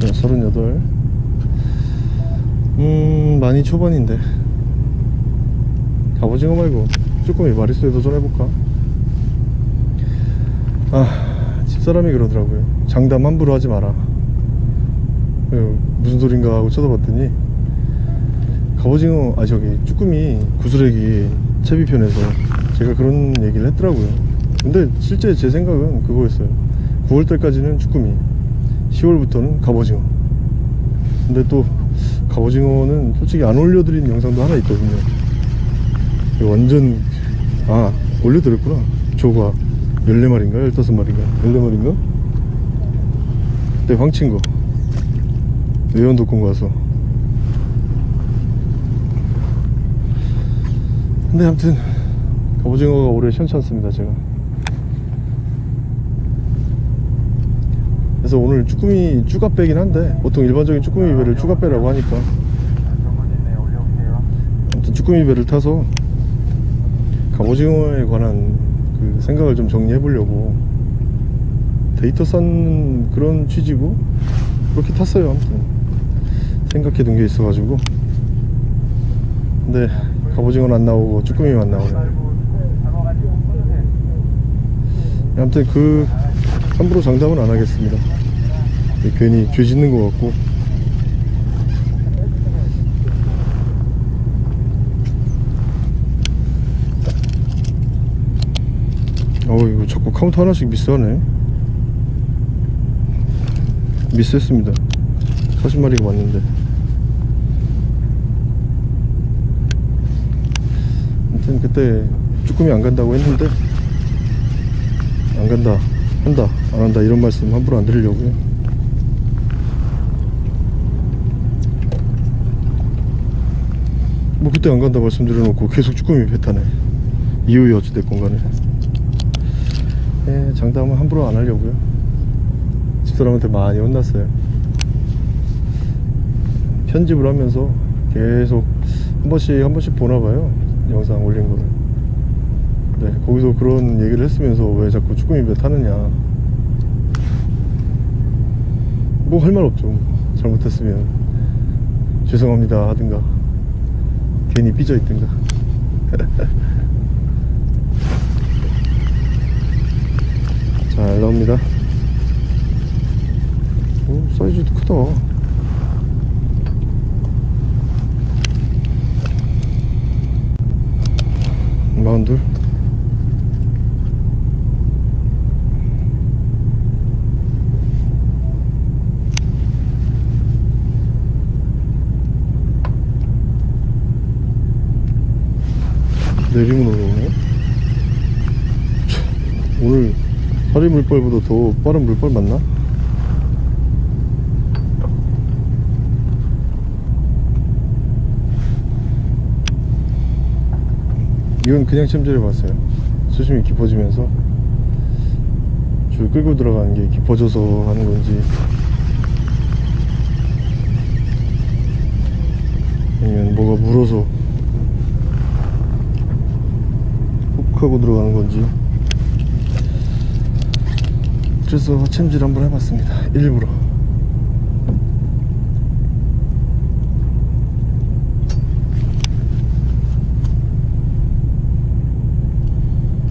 자 서른여덟 음 많이 초반인데 갑오징어 말고 쭈꾸미 마리수에 도전해볼까? 아 집사람이 그러더라고요. 장담 함부로 하지 마라. 어, 무슨 소린가 하고 쳐다봤더니 갑오징어 아 저기 쭈꾸미 구슬애기 채비편에서 제가 그런 얘기를 했더라고요. 근데 실제 제 생각은 그거였어요. 9월달까지는 쭈꾸미 10월부터는 갑오징어. 근데 또 갑오징어는 솔직히 안 올려드린 영상도 하나 있거든요. 완전 아 올려드렸구나. 조가 14마리인가? 15마리인가? 14마리인가? 그때 황친 거 외연독공 가서. 근데 아무튼 갑오징어가 올해 시원찮습니다 제가. 그래서 오늘 쭈꾸미 쭈가 빼긴 한데 보통 일반적인 쭈꾸미 배를 쭈가 빼라고 하니까. 올려볼게요. 아무튼 쭈꾸미 배를 타서 갑오징어에 관한 그 생각을 좀 정리해 보려고 데이터 쌓는 그런 취지고 그렇게 탔어요. 아무튼 생각해 둔 게 있어 가지고. 근데 갑오징어는 안 나오고 쭈꾸미만 나오네. 아무튼 그 함부로 장담은 안 하겠습니다. 괜히 죄 짓는 것 같고 어우 이거 자꾸 카운트 하나씩 미스하네. 미스했습니다. 40마리가 맞는데. 아무튼 그때 쭈꾸미 안 간다고 했는데 안 간다 한다 안 한다 이런 말씀 함부로 안 드리려고요. 뭐 그때 안 간다 말씀드려놓고 계속 쭈꾸미 배 타네. 이유이 어찌됐건 간에 예, 장담은 함부로 안 하려고요. 집사람한테 많이 혼났어요. 편집을 하면서 계속 한 번씩 한 번씩 보나봐요. 영상 올린 거를. 네, 거기서 그런 얘기를 했으면서 왜 자꾸 쭈꾸미 배 타느냐. 뭐 할 말 없죠. 잘못했으면. 죄송합니다 하든가. 괜히 삐져 있든가 잘 나옵니다. 오 사이즈도 크다. 마흔둘? 내리면 참, 오늘 파리 물벌보다 더 빠른 물벌 맞나? 이건 그냥 챔질해 봤어요. 수심이 깊어지면서. 줄 끌고 들어가는 게 깊어져서 하는 건지. 아니면 뭐가 물어서 훅 하고 들어가는 건지 그래서 챔질 한번 해봤습니다. 일부러.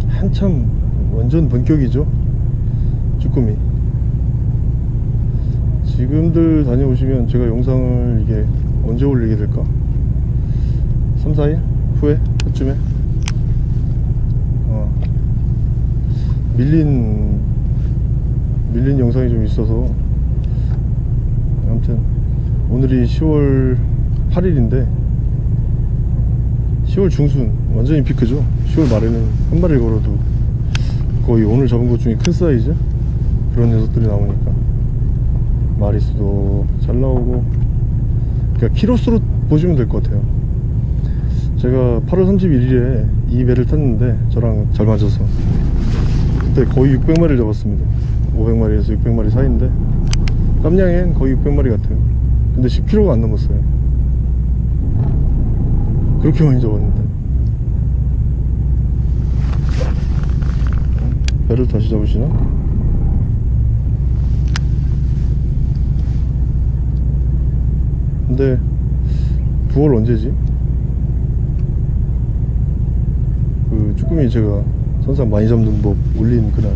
한참 완전 본격이죠? 쭈꾸미. 지금들 다녀오시면 제가 영상을 이게 언제 올리게 될까? 3, 4일? 후에? 그쯤에? 어, 밀린 밀린 영상이 좀 있어서. 아무튼 오늘이 10월 8일인데 10월 중순 완전히 피크죠? 10월 말에는 한 마리 걸어도 거의 오늘 잡은 것 중에 큰 사이즈? 그런 녀석들이 나오니까. 마리수도 잘 나오고. 그러니까 키로수로 보시면 될 것 같아요. 제가 8월 31일에 이 배를 탔는데 저랑 잘 맞아서 그때 거의 600마리를 잡았습니다 500마리에서 600마리 사이인데 깜냥엔 거의 600마리 같아요 근데 10kg가 안 넘었어요 그렇게 많이 잡았는데 배를 다시 잡으시나? 근데 9월 언제지? 그 쭈꾸미 제가 선상 많이 잡는 법 올린 그날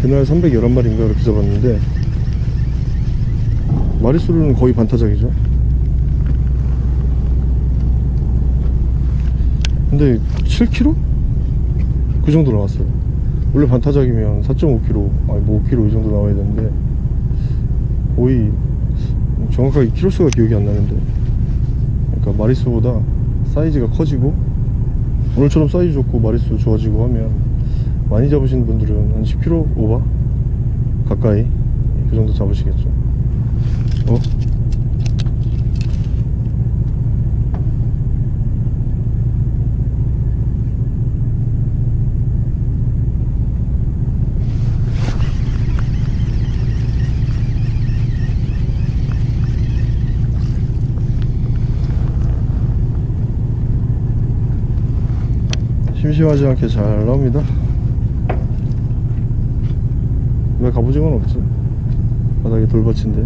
그날 311마리인가 그렇게 잡았는데 마리수로는 거의 반타작이죠. 근데 7kg? 그 정도 나왔어요. 원래 반타작이면 4.5kg 아니 뭐 5kg 이 정도 나와야 되는데 거의 정확하게 키로수가 기억이 안 나는데. 그러니까 마리수보다 사이즈가 커지고 오늘처럼 사이즈 좋고 마리수 좋아지고 하면 많이 잡으신 분들은 한 10kg 오버 가까이? 그 정도 잡으시겠죠. 어? 심심하지 않게 잘 나옵니다 왜 갑오징어는 없지? 바닥에 돌받친데.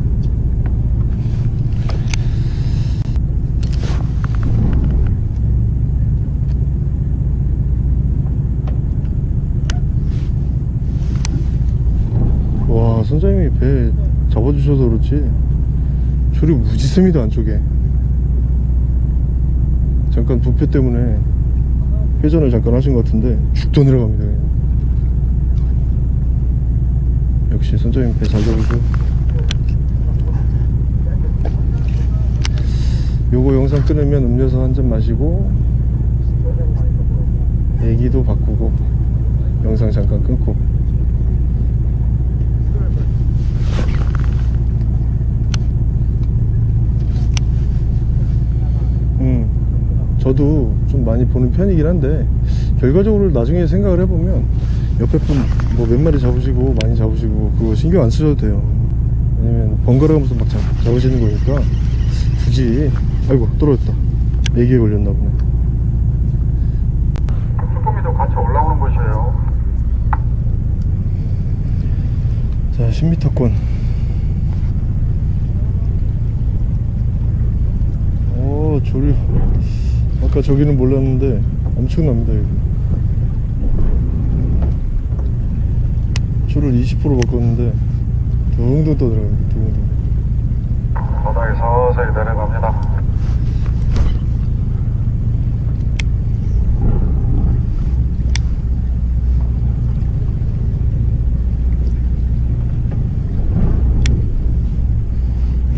와 선장님이 배 잡아주셔서 그렇지. 줄이 무지 셉니다 안쪽에. 잠깐 부표 때문에 회전을 잠깐 하신 것 같은데 죽도 내려갑니다 그냥 역시 선장님 배잘 잡으죠 요거 영상 끊으면 음료수 한 잔 마시고 얘기도 바꾸고 영상 잠깐 끊고. 음, 저도 좀 많이 보는 편이긴 한데 결과적으로 나중에 생각을 해보면 옆에 분 뭐 몇 마리 잡으시고 많이 잡으시고 그거 신경 안 쓰셔도 돼요. 왜냐면 번갈아 가면서 막 잡, 잡으시는 거니까 굳이. 아이고 떨어졌다. 애기에 걸렸나 보네. 쭈꾸미도 같이 올라오는 곳이에요. 자 10m권. 오 조류. 아까 저기는 몰랐는데 엄청납니다 여기 줄을 20% 바꿨는데 둥둥 떠들어갑니다 둥둥 바닥에 서서히 내려갑니다.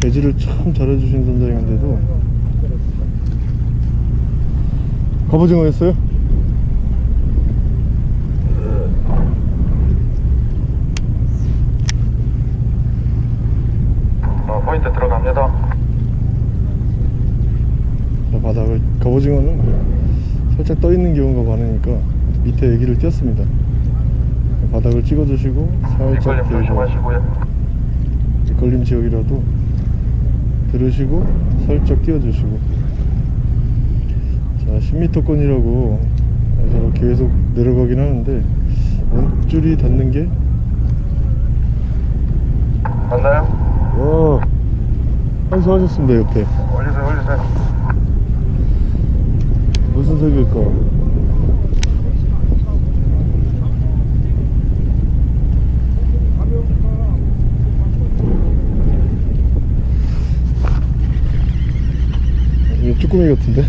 배지를 참 잘해주신 선장님인데도 갑오징어였어요? 어, 포인트 들어갑니다. 저 바닥을 갑 오징어는 살짝 떠 있는 경우가 많으니까 밑에 애기를 띄었습니다 바닥을 찍어주시고 살짝 조심하시고요. 걸림 지역이라도 들으시고 살짝 띄워주시고 자 10m권이라고 제가 계속 내려가긴 하는데 원줄이 닿는 게 맞나요? 와, 한수하셨습니다 옆에 올리세요, 올리세요. 무슨 색일까? 이거 쭈꾸미 같은데?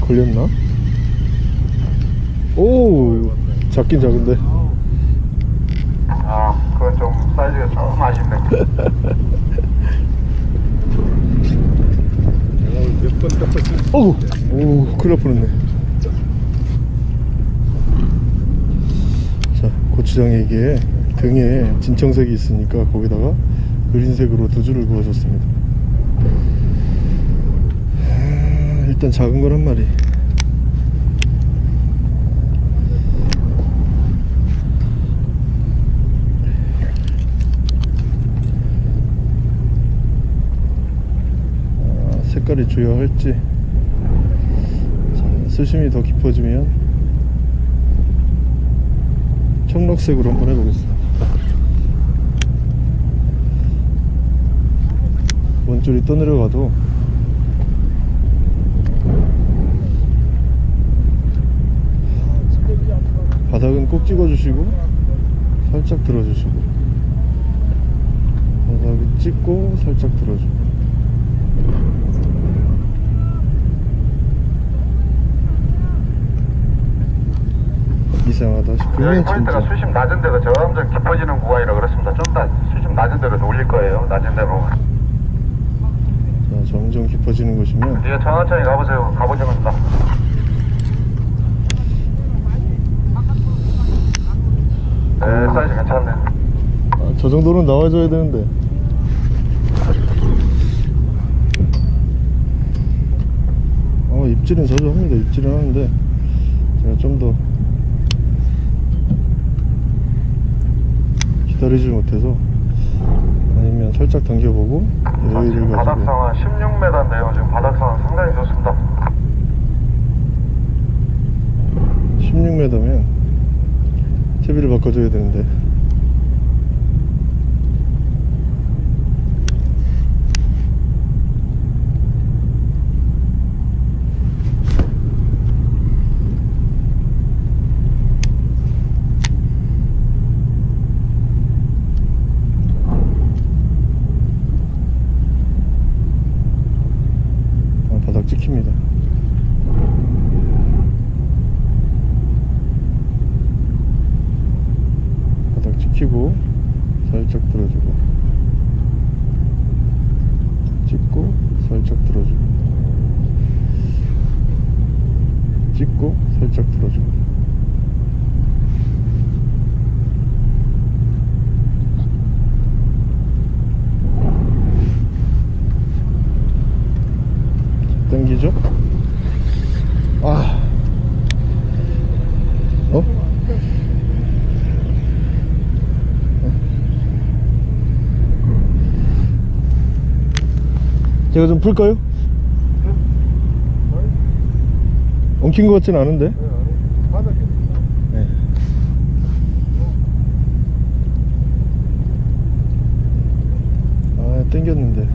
걸렸나? 오 작긴 작은데 아, 그건 좀 사이즈가 좀 아쉽네. 몇번 떴었지? 어우 오 큰일 날 뻔했네. 자 고추장에 이게 등에 진청색이 있으니까 거기다가 그린색으로 두 줄을 그어줬습니다. 아, 일단 작은 건한 마리 아, 색깔이 주요할지. 자, 수심이 더 깊어지면 청록색으로 한번 해보겠습니다. 원줄이 떠내려가도 바닥은 꼭 찍어주시고 살짝 들어주시고 바닥을 찍고 살짝 들어주고 이상하다 싶으면 포인트가 진짜 수심 낮은 데가 점점 깊어지는 구간이라 그렇습니다. 좀 더 수심 낮은 데로 올릴 거예요. 낮은 데로. 자, 점점 깊어지는 곳이면 뒤에 천천히 가보세요. 가보자면 됩니다. 네, 사이즈 괜찮네. 아, 저 정도는 나와줘야 되는데 어 입질은 자주 합니다 입질은 하는데 제가 좀더 기다리지 못해서 아니면 살짝 당겨보고 자, 여유를 지금 바닥 가지고 상황 16m인데요. 지금 바닥 상황 상당히 좋습니다. 16m면 채비를 바꿔줘야 되는데 아, 바닥 찍힙니다 바닥 찍히고 살짝 들어주고 찍고 살짝 들어주고 찍고 살짝 들어주고 당기죠? 아 어? 제가 좀 풀까요? 엉킨 것 같진 않은데 바닥에 네. 아 땡겼는데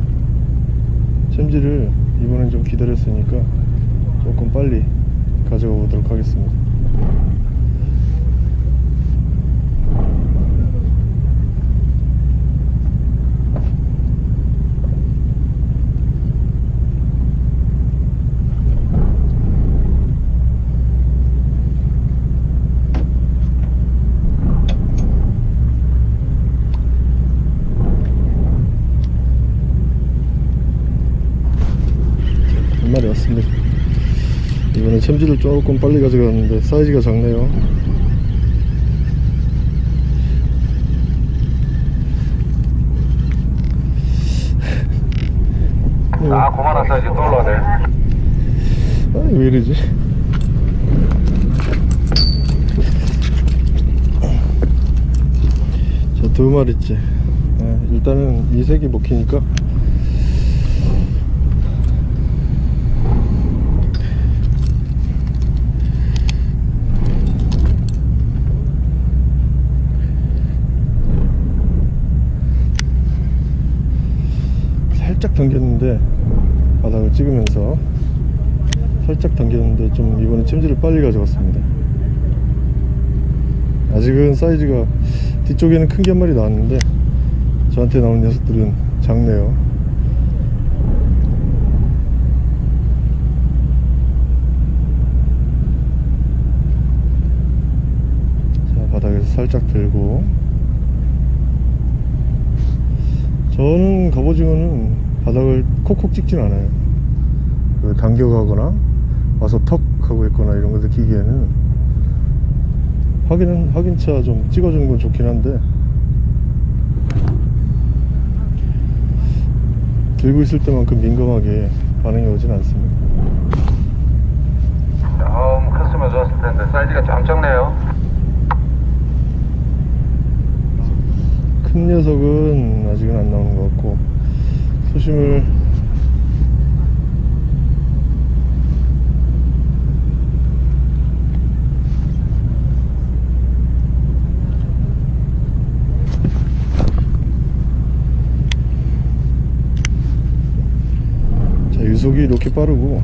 챔질을 이번엔 좀 기다렸으니까 조금 빨리 가져가 보도록 하겠습니다 한 마리 왔습니다 이번에 챔질을 조금 빨리 가져갔는데 사이즈가 작네요 아, 그만한 사이즈 또 올라가네. 왜 이러지? 자, 두 마리째. 아, 일단은 이 색이 먹히니까. 살짝 당겼는데 바닥을 찍으면서 살짝 당겼는데 좀 이번에 챔질을 빨리 가져갔습니다. 아직은 사이즈가 뒤쪽에는 큰 게 한 마리 나왔는데 저한테 나온 녀석들은 작네요. 자 바닥에서 살짝 들고. 저는 갑오징어는 바닥을 콕콕 찍진 않아요 그 당겨가거나 와서 턱 하고 있거나 이런 걸 느끼기에는 확인은 확인차 좀 찍어주는 건 좋긴 한데 들고 있을 때만큼 민감하게 반응이 오진 않습니다 좀 컸으면 좋았을 텐데 사이즈가 좀 작네요. 큰 녀석은 아직은 안 나오는 것 같고 수심을 자 유속이 이렇게 빠르고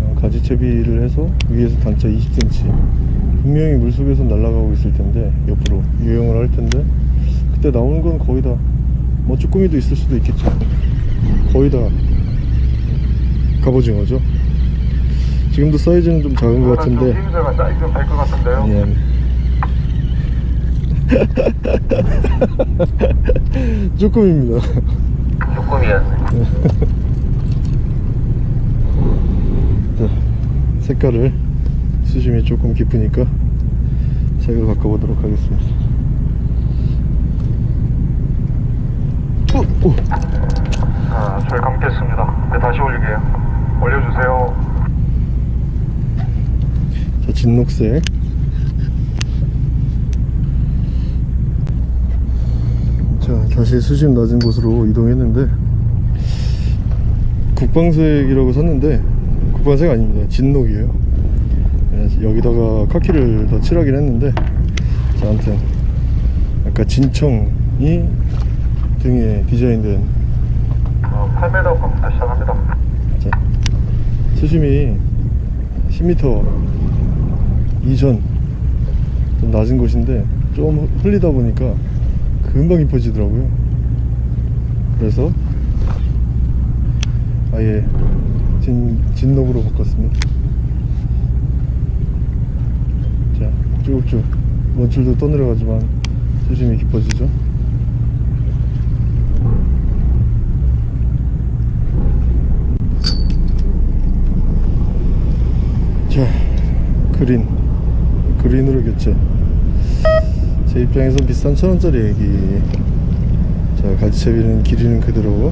어, 가지채비를 해서 위에서 단차 20cm 분명히 물속에서 날아가고 있을 텐데 옆으로 유영을 할 텐데 그때 나오는 건 거의 다 뭐 쭈꾸미도 있을 수도 있겠죠. 거의 다 갑오징어죠. 지금도 사이즈는 좀 작은 것 같은데. 사이즈 좀될것 같은데요. 예. 쭈꾸미입니다 조금이었어요. 자, 색깔을 수심이 조금 깊으니까 색을 바꿔보도록 하겠습니다 어, 어. 자, 줄 감겠습니다. 네, 다시 올릴게요. 올려주세요. 자, 진녹색. 자, 다시 수심 낮은 곳으로 이동했는데, 국방색이라고 썼는데, 국방색 아닙니다. 진녹이에요. 그래서 여기다가 카키를 더 칠하긴 했는데, 자, 아무튼, 아까 진청이 등에 디자인된, 어, 8m 겁니다. 시작합니다. 자, 수심이 10m 이전 좀 낮은 곳인데 좀 흘리다 보니까 금방 깊어지더라고요. 그래서 아예 진, 진녹으로 바꿨습니다. 자 쭉쭉 원줄도 떠내려가지만 수심이 깊어지죠. 자 그린 그린으로 교체 제 입장에선 비싼 천원짜리 애기. 자 가지채비는 길이는 그대로.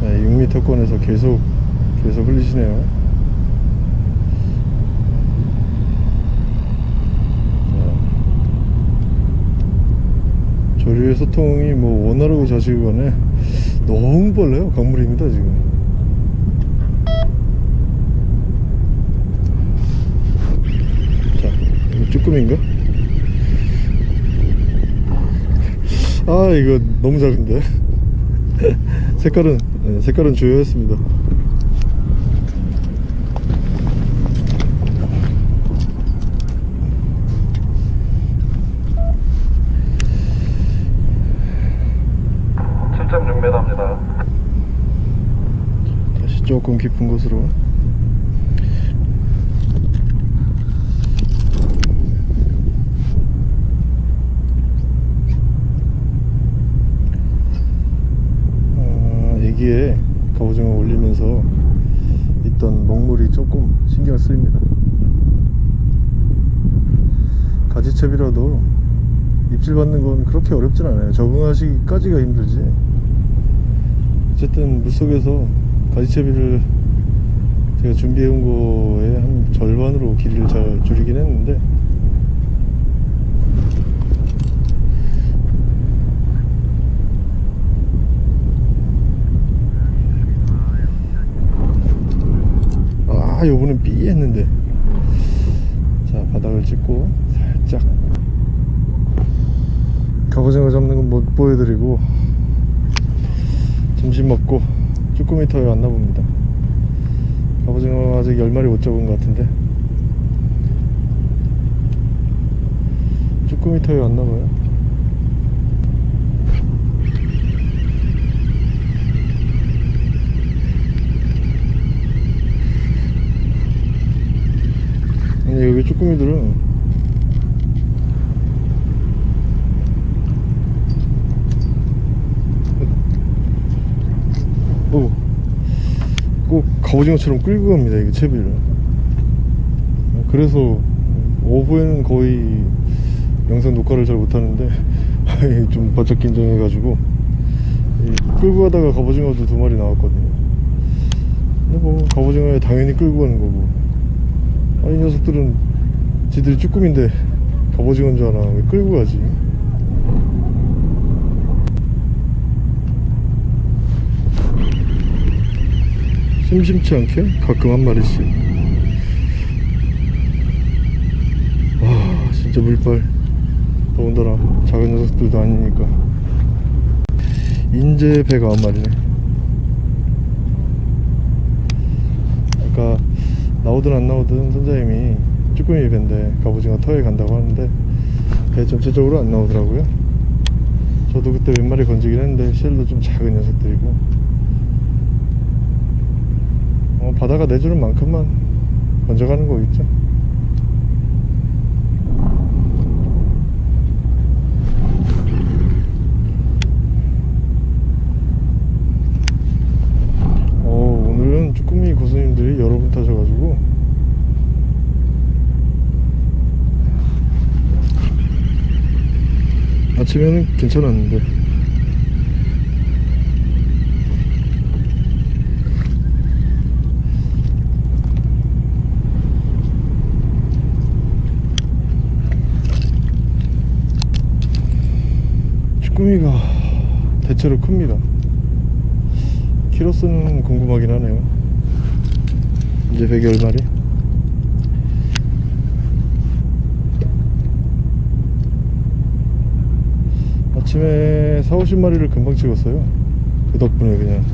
네, 6m권에서 계속 계속 흘리시네요 소통이 뭐 원활하고 자식간에 너무 빨라요. 강물입니다 지금. 자 이거 쭈꾸미인가? 아 이거 너무 작은데? 색깔은 네, 색깔은 주요했습니다 칠 7.6m입니다. 다시 조금 깊은 곳으로. 아, 애기에 갑오징어 올리면서 있던 먹물이 조금 신경 쓰입니다. 가지채비라도 입질 받는 건 그렇게 어렵진 않아요. 적응하시기까지가 힘들지. 어쨌든 물속에서 가지채비를 제가 준비해온 거에 한 절반으로 길이를 잘 줄이긴 했는데. 아 요번엔 삐 했는데. 자 바닥을 찍고 살짝. 갑오징어 잡는 건 못 보여드리고. 점심 먹고 쭈꾸미 터에 왔나 봅니다. 갑오징어 아직 10마리 못 잡은 것 같은데. 쭈꾸미 터에 왔나 봐요. 아니 여기 쭈꾸미들은 오, 꼭 갑오징어처럼 끌고 갑니다 이게 채비를. 그래서 오후에는 거의 영상 녹화를 잘 못하는데 좀 바짝 긴장해 가지고 끌고 가다가 갑오징어도 두 마리 나왔거든요. 근데 뭐 갑오징어에 당연히 끌고 가는 거고. 아이 녀석들은 지들이 쭈꾸미인데 갑오징어인 줄 아나? 왜 끌고 가지 심심치 않게 가끔 한 마리씩. 와 진짜 물빨. 더군다나 작은 녀석들도 아니니까. 인제 배가 한 마리네. 아까 나오든 안 나오든 선장님이 쭈꾸미 배인데 갑오징어 터에 간다고 하는데 배 전체적으로 안 나오더라고요. 저도 그때 몇 마리 건지긴 했는데 실도 좀 작은 녀석들이고 어, 바다가 내주는 만큼만 건져가는 거겠죠? 어, 오늘은 쭈꾸미 고수님들이 여러 분 타셔가지고. 아침에는 괜찮았는데 쭈꾸미가 대체로 큽니다. 키로수는 궁금하긴 하네요. 이제 100여 마리? 아침에 4, 50마리를 금방 찍었어요. 그 덕분에 그냥.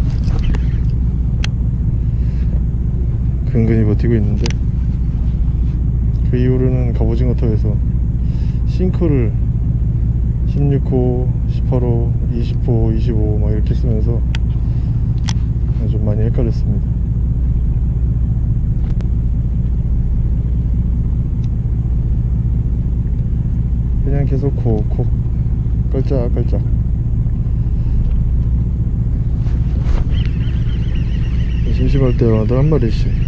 근근히 버티고 있는데. 그 이후로는 갑오징어 터에서 싱크를 16호, 18호, 20호, 25막 이렇게 쓰면서 좀 많이 헷갈렸습니다. 그냥 계속 콕콕 깔짝깔짝 심심할 때마다 한 마리씩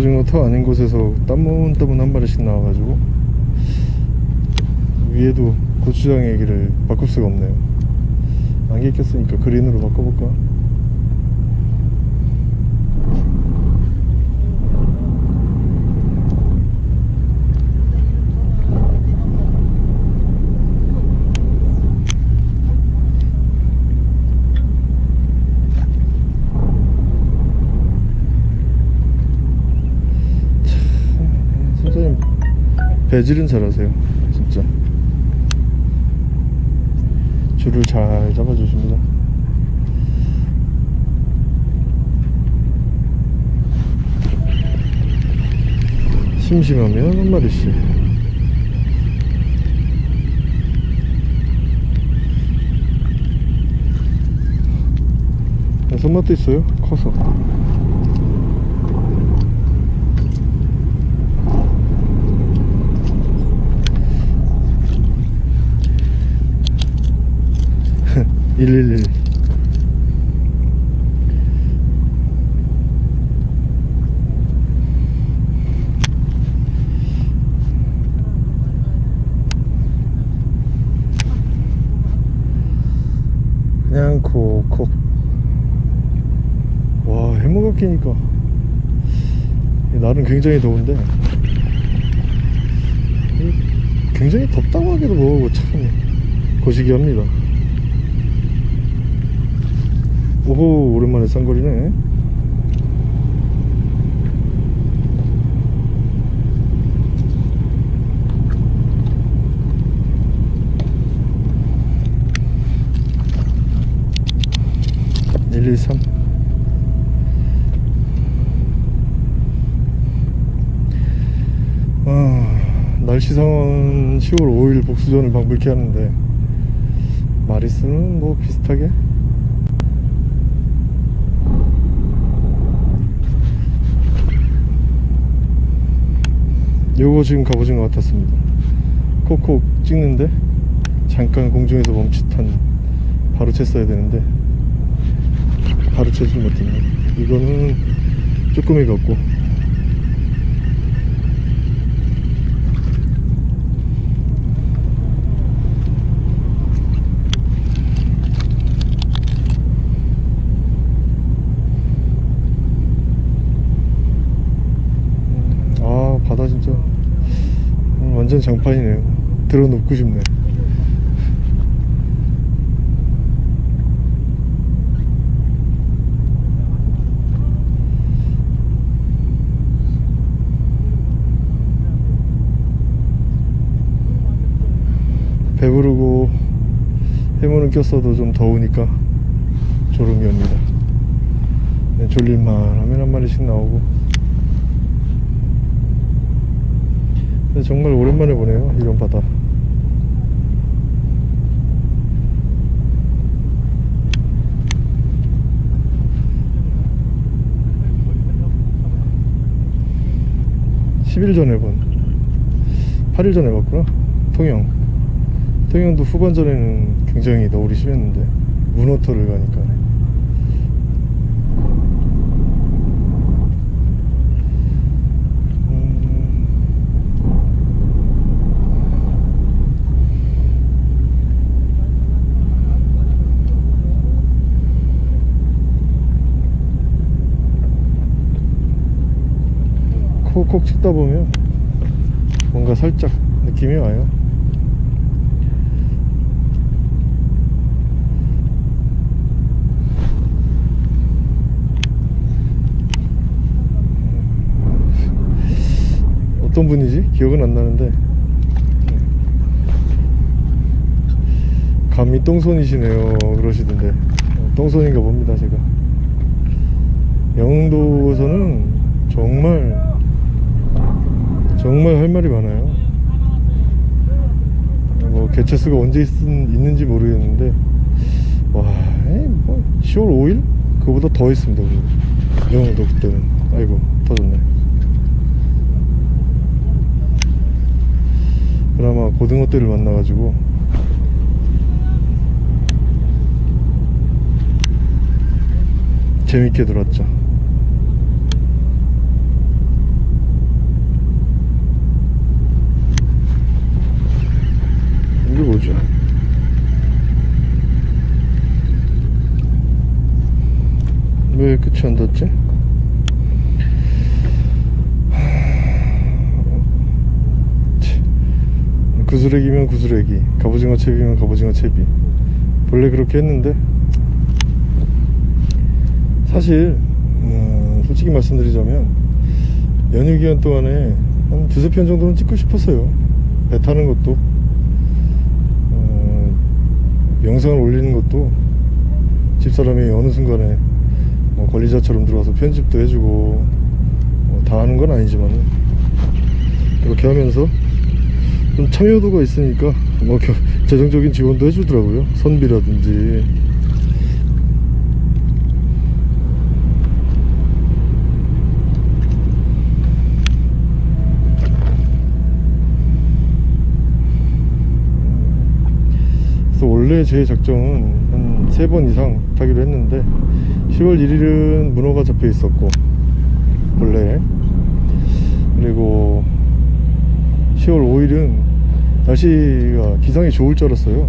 갑오징어 터 아닌 곳에서 따문따문 한 마리씩 나와가지고 위에도 고추장 얘기를 바꿀 수가 없네요 안개 꼈으니까 그린으로 바꿔볼까? 선생님 배질은 잘하세요. 진짜. 줄을 잘 잡아주십니다. 심심하면 한 마리씩. 손맛도 있어요? 커서 111 그냥 콕콕 와 해무가 끼니까. 날은 굉장히 더운데. 굉장히 덥다고 하기도 뭐하고 참. 거시기 합니다 오호 오랜만에 쌍거리네. (113) 아, 날씨 상황 10월 5일 복수전을 방불케 하는데 마리스는 뭐 비슷하게 요거 지금 갑오징 것 같았습니다. 콕콕 찍는데 잠깐 공중에서 멈칫한 바로 챘어야 되는데 바로 채지 못했네 이거는 조금이 같고 아 바다 진짜 음, 완전 장판이네요. 들어 눕고 싶네. 배부르고 해무는 꼈어도 좀 더우니까 졸음이 옵니다. 네, 졸릴만 하면 한 마리씩 나오고 근데 정말 오랜만에 보네요 이런 바다. (10일) 전에 본. (8일) 전에 봤구나. 통영. 통영도 후반전에는 굉장히 너울이 심했는데 문어터를 가니까 음, 콕콕 찍다 보면 뭔가 살짝 느낌이 와요. 어떤 분이지? 기억은 안 나는데. 감히 똥손이시네요. 그러시던데. 어, 똥손인가 봅니다 제가. 영도에서는 정말 정말 할 말이 많아요. 뭐 개체수가 언제 있, 있는지 모르겠는데 와 뭐 10월 5일? 그거보다 더 있습니다 우리. 영도 그때는. 아이고 터졌네. 그나마 고등어 떼를 만나가지고. 재밌게 놀았죠 이게 뭐죠? 왜 끝이 안 닿지? 구스레기면 구스레기 갑오징어 채비면 갑오징어 채비 본래 그렇게 했는데. 사실 음, 솔직히 말씀드리자면 연휴 기간 동안에 한 두세 편 정도는 찍고 싶었어요. 배 타는 것도. 어, 영상을 올리는 것도. 집사람이 어느 순간에 뭐 관리자처럼 들어와서 편집도 해주고 뭐 다 하는 건 아니지만 이렇게 하면서 좀 참여도가 있으니까 뭐 겨- 재정적인 지원도 해주더라고요. 선비라든지 그래서 원래 제 작정은 한 세 번 이상 타기로 했는데 10월 1일은 문어가 잡혀 있었고 원래. 그리고 10월 5일은 날씨가 기상이 좋을 줄 알았어요.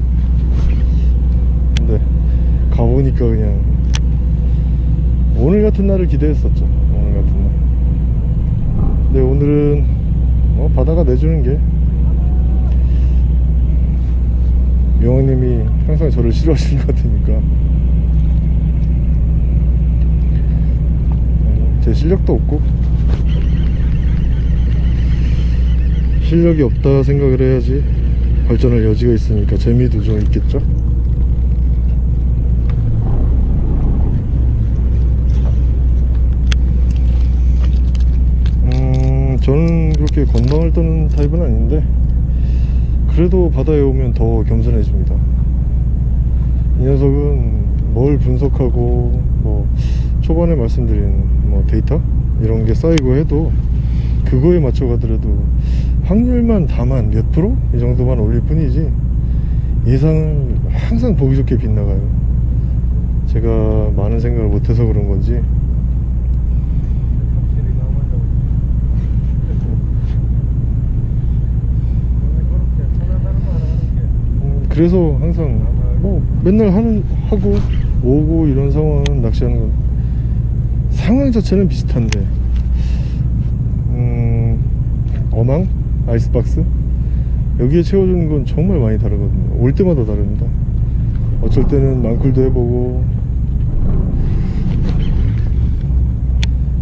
근데 가보니까 그냥 오늘 같은 날을 기대했었죠. 오늘 같은 날. 근데 오늘은 뭐 바다가 내주는 게 명호님이 항상 저를 싫어하시는 것 같으니까 제 실력도 없고. 실력이 없다 생각을 해야지 발전할 여지가 있으니까 재미도 좀 있겠죠? 음 저는 그렇게 건방을 떠는 타입은 아닌데 그래도 바다에 오면 더 겸손해집니다. 이 녀석은 뭘 분석하고 뭐 초반에 말씀드린 뭐 데이터? 이런 게 쌓이고 해도 그거에 맞춰 가더라도 확률만 다만 몇 프로? 이 정도만 올릴 뿐이지 예상을 항상 보기 좋게 빗나가요. 제가 많은 생각을 못해서 그런 건지 그래서 항상 뭐 맨날 하는 하고 오고 이런 상황은 낚시하는 건 상황 자체는 비슷한데 음, 어망? 아이스박스? 여기에 채워주는 건 정말 많이 다르거든요. 올 때마다 다릅니다. 어쩔 때는 망쿨도 해보고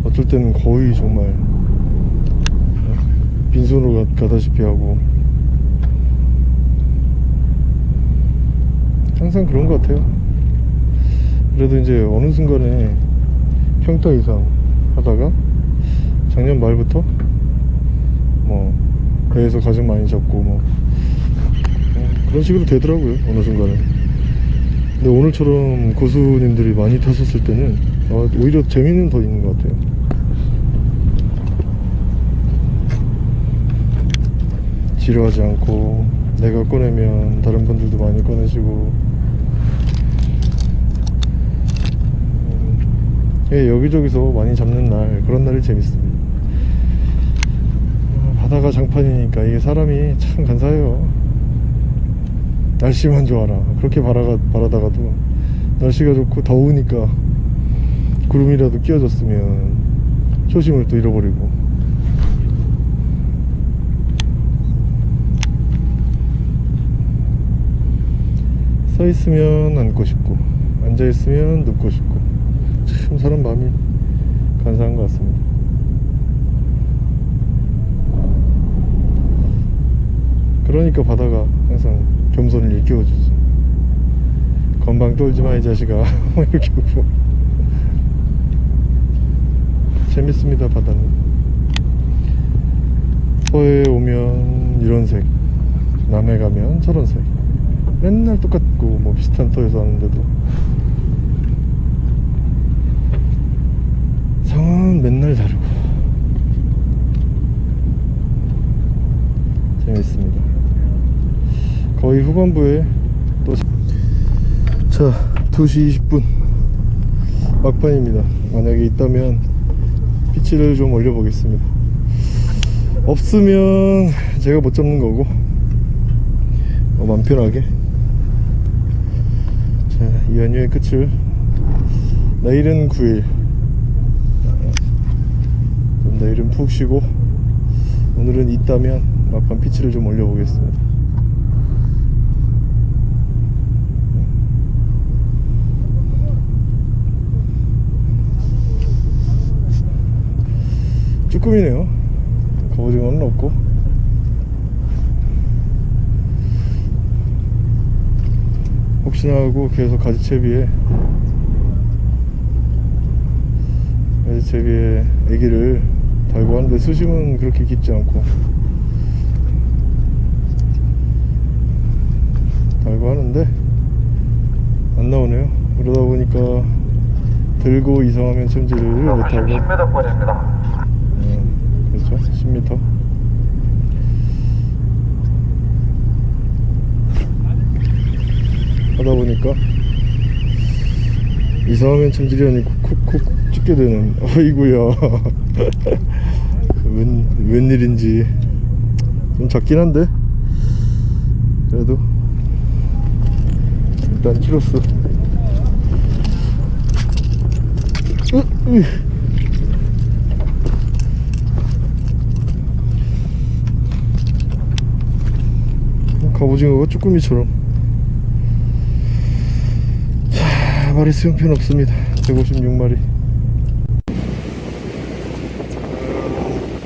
어쩔 때는 거의 정말 빈손으로 가, 가다시피 하고 항상 그런 것 같아요. 그래도 이제 어느 순간에 평타 이상 하다가 작년 말부터 뭐 배에서 가장 많이 잡고 뭐 어, 그런 식으로 되더라고요 어느 순간에. 근데 오늘처럼 고수님들이 많이 타셨을 때는 아, 오히려 재미는 더 있는 것 같아요. 지루하지 않고 내가 꺼내면 다른 분들도 많이 꺼내시고 음, 예, 여기저기서 많이 잡는 날 그런 날이 재밌습니다. 어, 바다가 장판이니까 이게 사람이 참 간사해요. 날씨만 좋아라. 그렇게 바라가, 바라다가도 날씨가 좋고 더우니까 구름이라도 끼워졌으면 초심을 또 잃어버리고. 서 있으면 앉고 싶고 앉아 있으면 눕고 싶고 참 사람 마음이 간사한 것 같습니다. 그러니까 바다가 항상 겸손을 일깨워주지. 건방 떨지 마 이 자식아 뭐 이렇게 하고 재밌습니다 바다는 서해 오면 이런 색 남해 가면 저런 색 맨날 똑같고 뭐 비슷한 터에서 하는데도 상황은 맨날 다르고. 재밌습니다. 거의 후반부에 또자 2시 20분 막판입니다. 만약에 있다면 피치를 좀 올려 보겠습니다. 없으면 제가 못 잡는 거고 어, 맘 편하게. 자, 이 연휴의 끝을 내일은 9일. 그럼 내일은 푹 쉬고 오늘은 있다면 막판 피치를 좀 올려보겠습니다. 쭈꾸미네요. 갑오징어는 없고. 혹시나 하고 계속 가지채비에 가지채비에 애기를 달고 하는데 수심은 그렇게 깊지 않고. 달고 하는데 안 나오네요. 그러다 보니까 들고 이상하면 챔질을 못하고. 10m 거리입니다. 음, 그렇죠. 10m 하다 보니까 이상하면 참지련이 콕콕콕 찍게 되는. 아이구야 웬, 웬일인지 좀 작긴 한데 그래도 일단 으, 으. 갑오징어가 쭈꾸미처럼. 자 마리 수용편 없습니다. 156마리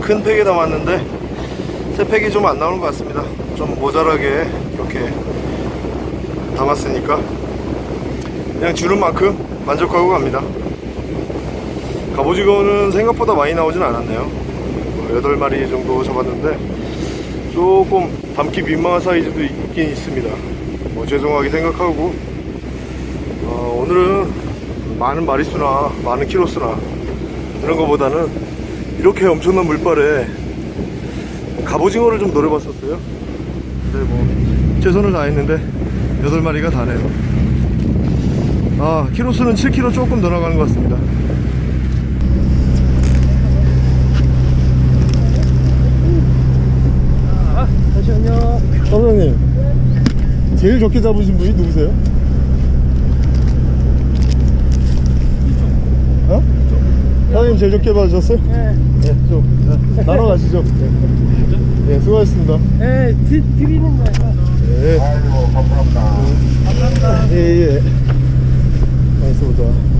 큰 팩에 담았는데 새 팩이 좀 안 나오는 것 같습니다. 좀 모자라게 이렇게 담았으니까. 그냥 주는 만큼 만족하고 갑니다. 갑오징어는 생각보다 많이 나오진 않았네요. 뭐 8마리 정도 잡았는데 조금 담기 민망한 사이즈도 있긴 있습니다. 뭐 죄송하게 생각하고. 어, 오늘은 많은 마리수나 많은 키로수나 그런 것보다는 이렇게 엄청난 물발에 갑오징어를 좀 노려봤었어요 근데 뭐 최선을 다했는데 8마리가 다네요 아 키로수는 7kg 조금 더 나가는 것 같습니다 잠시만요. 사장님 제일 좋게 잡으신 분이 누구세요? 사장님 제일 좋게 봐주셨어요? 네. 네, 좀 네, 나눠 가시죠. 네, 수고하셨습니다. 네, 드, 드리는 거예요. 네, 아이고 감사합니다 예, 예. 가만있어 보자.